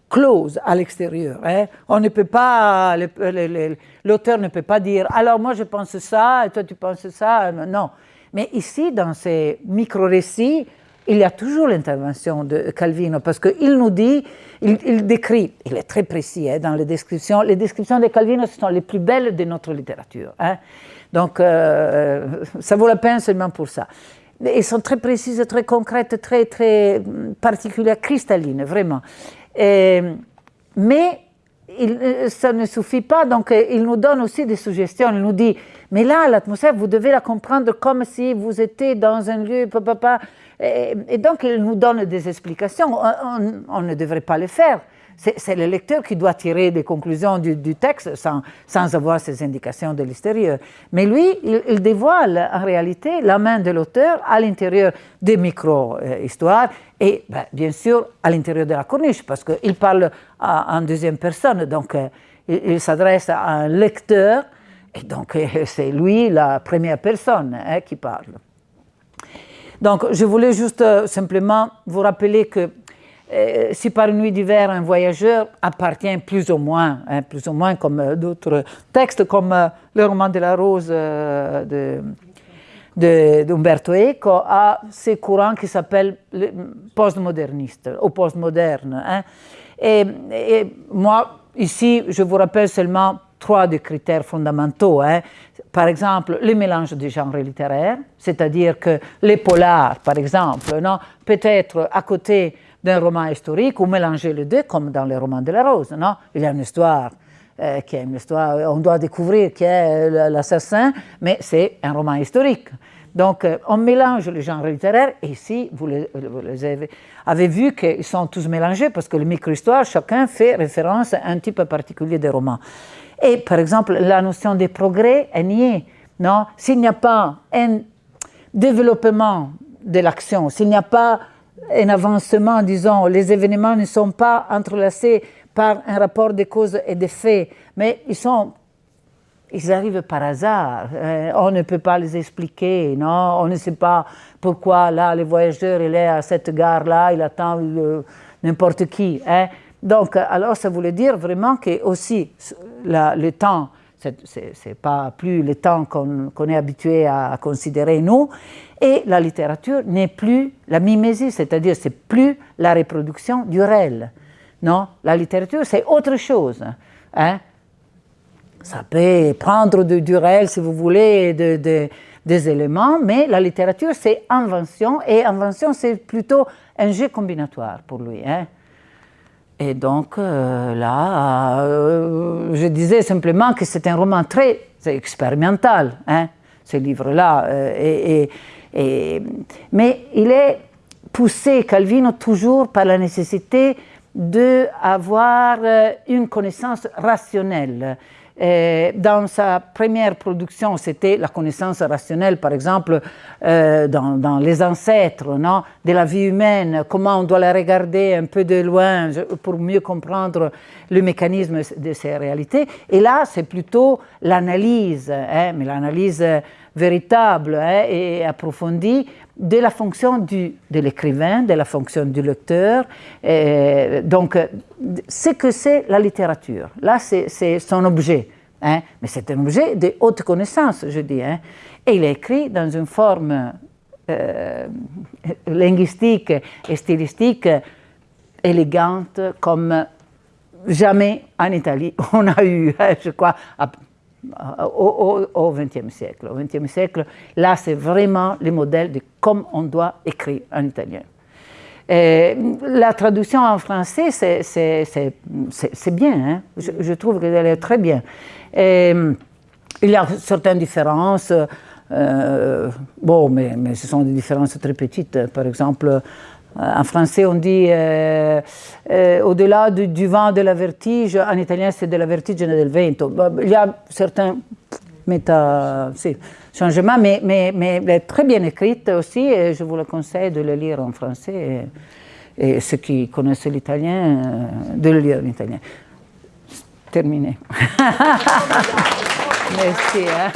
closes à l'extérieur. Hein. On ne peut pas, l'auteur ne peut pas dire, alors moi je pense ça, et toi tu penses ça, non. Mais ici, dans ces micro-récits, il y a toujours l'intervention de Calvino parce qu'il nous dit, il, décrit, il est très précis hein, dans les descriptions, les descriptions de Calvino sont les plus belles de notre littérature. Hein. Donc, euh, ça vaut la peine seulement pour ça. Elles sont très précises, très concrètes, très, très particulières, cristallines, vraiment. mais il, ça ne suffit pas, donc il nous donne aussi des suggestions. Il nous dit, mais là, l'atmosphère, vous devez la comprendre comme si vous étiez dans un lieu, papa, et, donc, il nous donne des explications. On, ne devrait pas le faire. C'est le lecteur qui doit tirer des conclusions du, texte sans, sans, avoir ces indications de l'extérieur. Mais lui, il, dévoile en réalité la main de l'auteur à l'intérieur des micro-histoires et ben, bien sûr à l'intérieur de la corniche, parce qu'il parle en deuxième personne, donc euh, il, s'adresse à un lecteur, et donc c'est lui la première personne hein, qui parle. Donc, je voulais juste euh, simplement vous rappeler que euh, si par une nuit d'hiver, un voyageur appartient plus ou moins, hein, plus ou moins comme euh, d'autres textes, comme le roman de la rose de d'Umberto Eco à ces courants qui s'appellent postmodernistes ou postmodernes. Hein. Et, moi, ici, je vous rappelle seulement trois des critères fondamentaux. Hein par exemple, le mélange des genres littéraires, c'est-à-dire que les polars, par exemple, non, peut être à côté d'un roman historique ou mélanger les deux, comme dans les romans de la Rose. Non Il y a une histoire euh, qui est une histoire, on doit découvrir qui est l'assassin, mais c'est un roman historique. Donc, on mélange les genres littéraires, ici, vous les, avez, vu qu'ils sont tous mélangés, parce que le micro-histoire, chacun fait référence à un type particulier de roman. Et par exemple, la notion de progrès est niée. Non? S'il n'y a pas un développement de l'action, s'il n'y a pas un avancement, disons, les événements ne sont pas entrelacés par un rapport de causes et d'effets, mais ils sont ils arrivent par hasard. Euh, on ne peut pas les expliquer, non? On ne sait pas pourquoi là, le voyageur, il est à cette gare-là, il attend n'importe qui. Hein? Donc, alors, ça voulait dire vraiment que aussi le temps, c'est pas plus le temps qu'on est habitué à, considérer nous, et la littérature n'est plus la mimésie, c'est-à-dire c'est plus la reproduction du réel. Non, la littérature c'est autre chose. Hein? Ça peut prendre du réel si vous voulez des éléments, mais la littérature c'est invention, et invention c'est plutôt un jeu combinatoire pour lui. Hein? Et donc euh, là, euh, je disais simplement que c'est un roman très expérimental, hein, ce livre-là. Euh, mais il est poussé, Calvino, toujours par la nécessité d'avoir une connaissance rationnelle euh, dans sa première production, c'était la connaissance rationnelle, par exemple, euh, dans, les ancêtres non, de la vie humaine, comment on doit la regarder un peu de loin pour mieux comprendre le mécanisme de ces réalités. Et là, c'est plutôt l'analyse, hein, mais l'analyse véritable hein, et approfondie de la fonction du, de l'écrivain, de la fonction du lecteur. donc, ce que c'est la littérature, là, c'est son objet. Hein, mais c'est un objet de haute connaissance, je dis. Hein, et il est écrit dans une forme euh, linguistique et stylistique élégante comme jamais en Italie on a eu, hein, je crois, au XXe siècle. Au XXe siècle, là, c'est vraiment le modèle de comment on doit écrire en italien. la traduction en français, c'est bien, hein. je, je, trouve qu'elle est très bien. il y a certaines différences, euh, bon, mais, mais, ce sont des différences très petites. Par exemple, en français, on dit euh, euh, au-delà du, vent de la vertige, en italien, c'est de la vertigine del vento. Il y a certains méta, changements, mais, mais, très bien écrite aussi, et je vous le conseille de le lire en français, et, ceux qui connaissent l'italien, de le lire en italien. Terminé. Merci. Hein.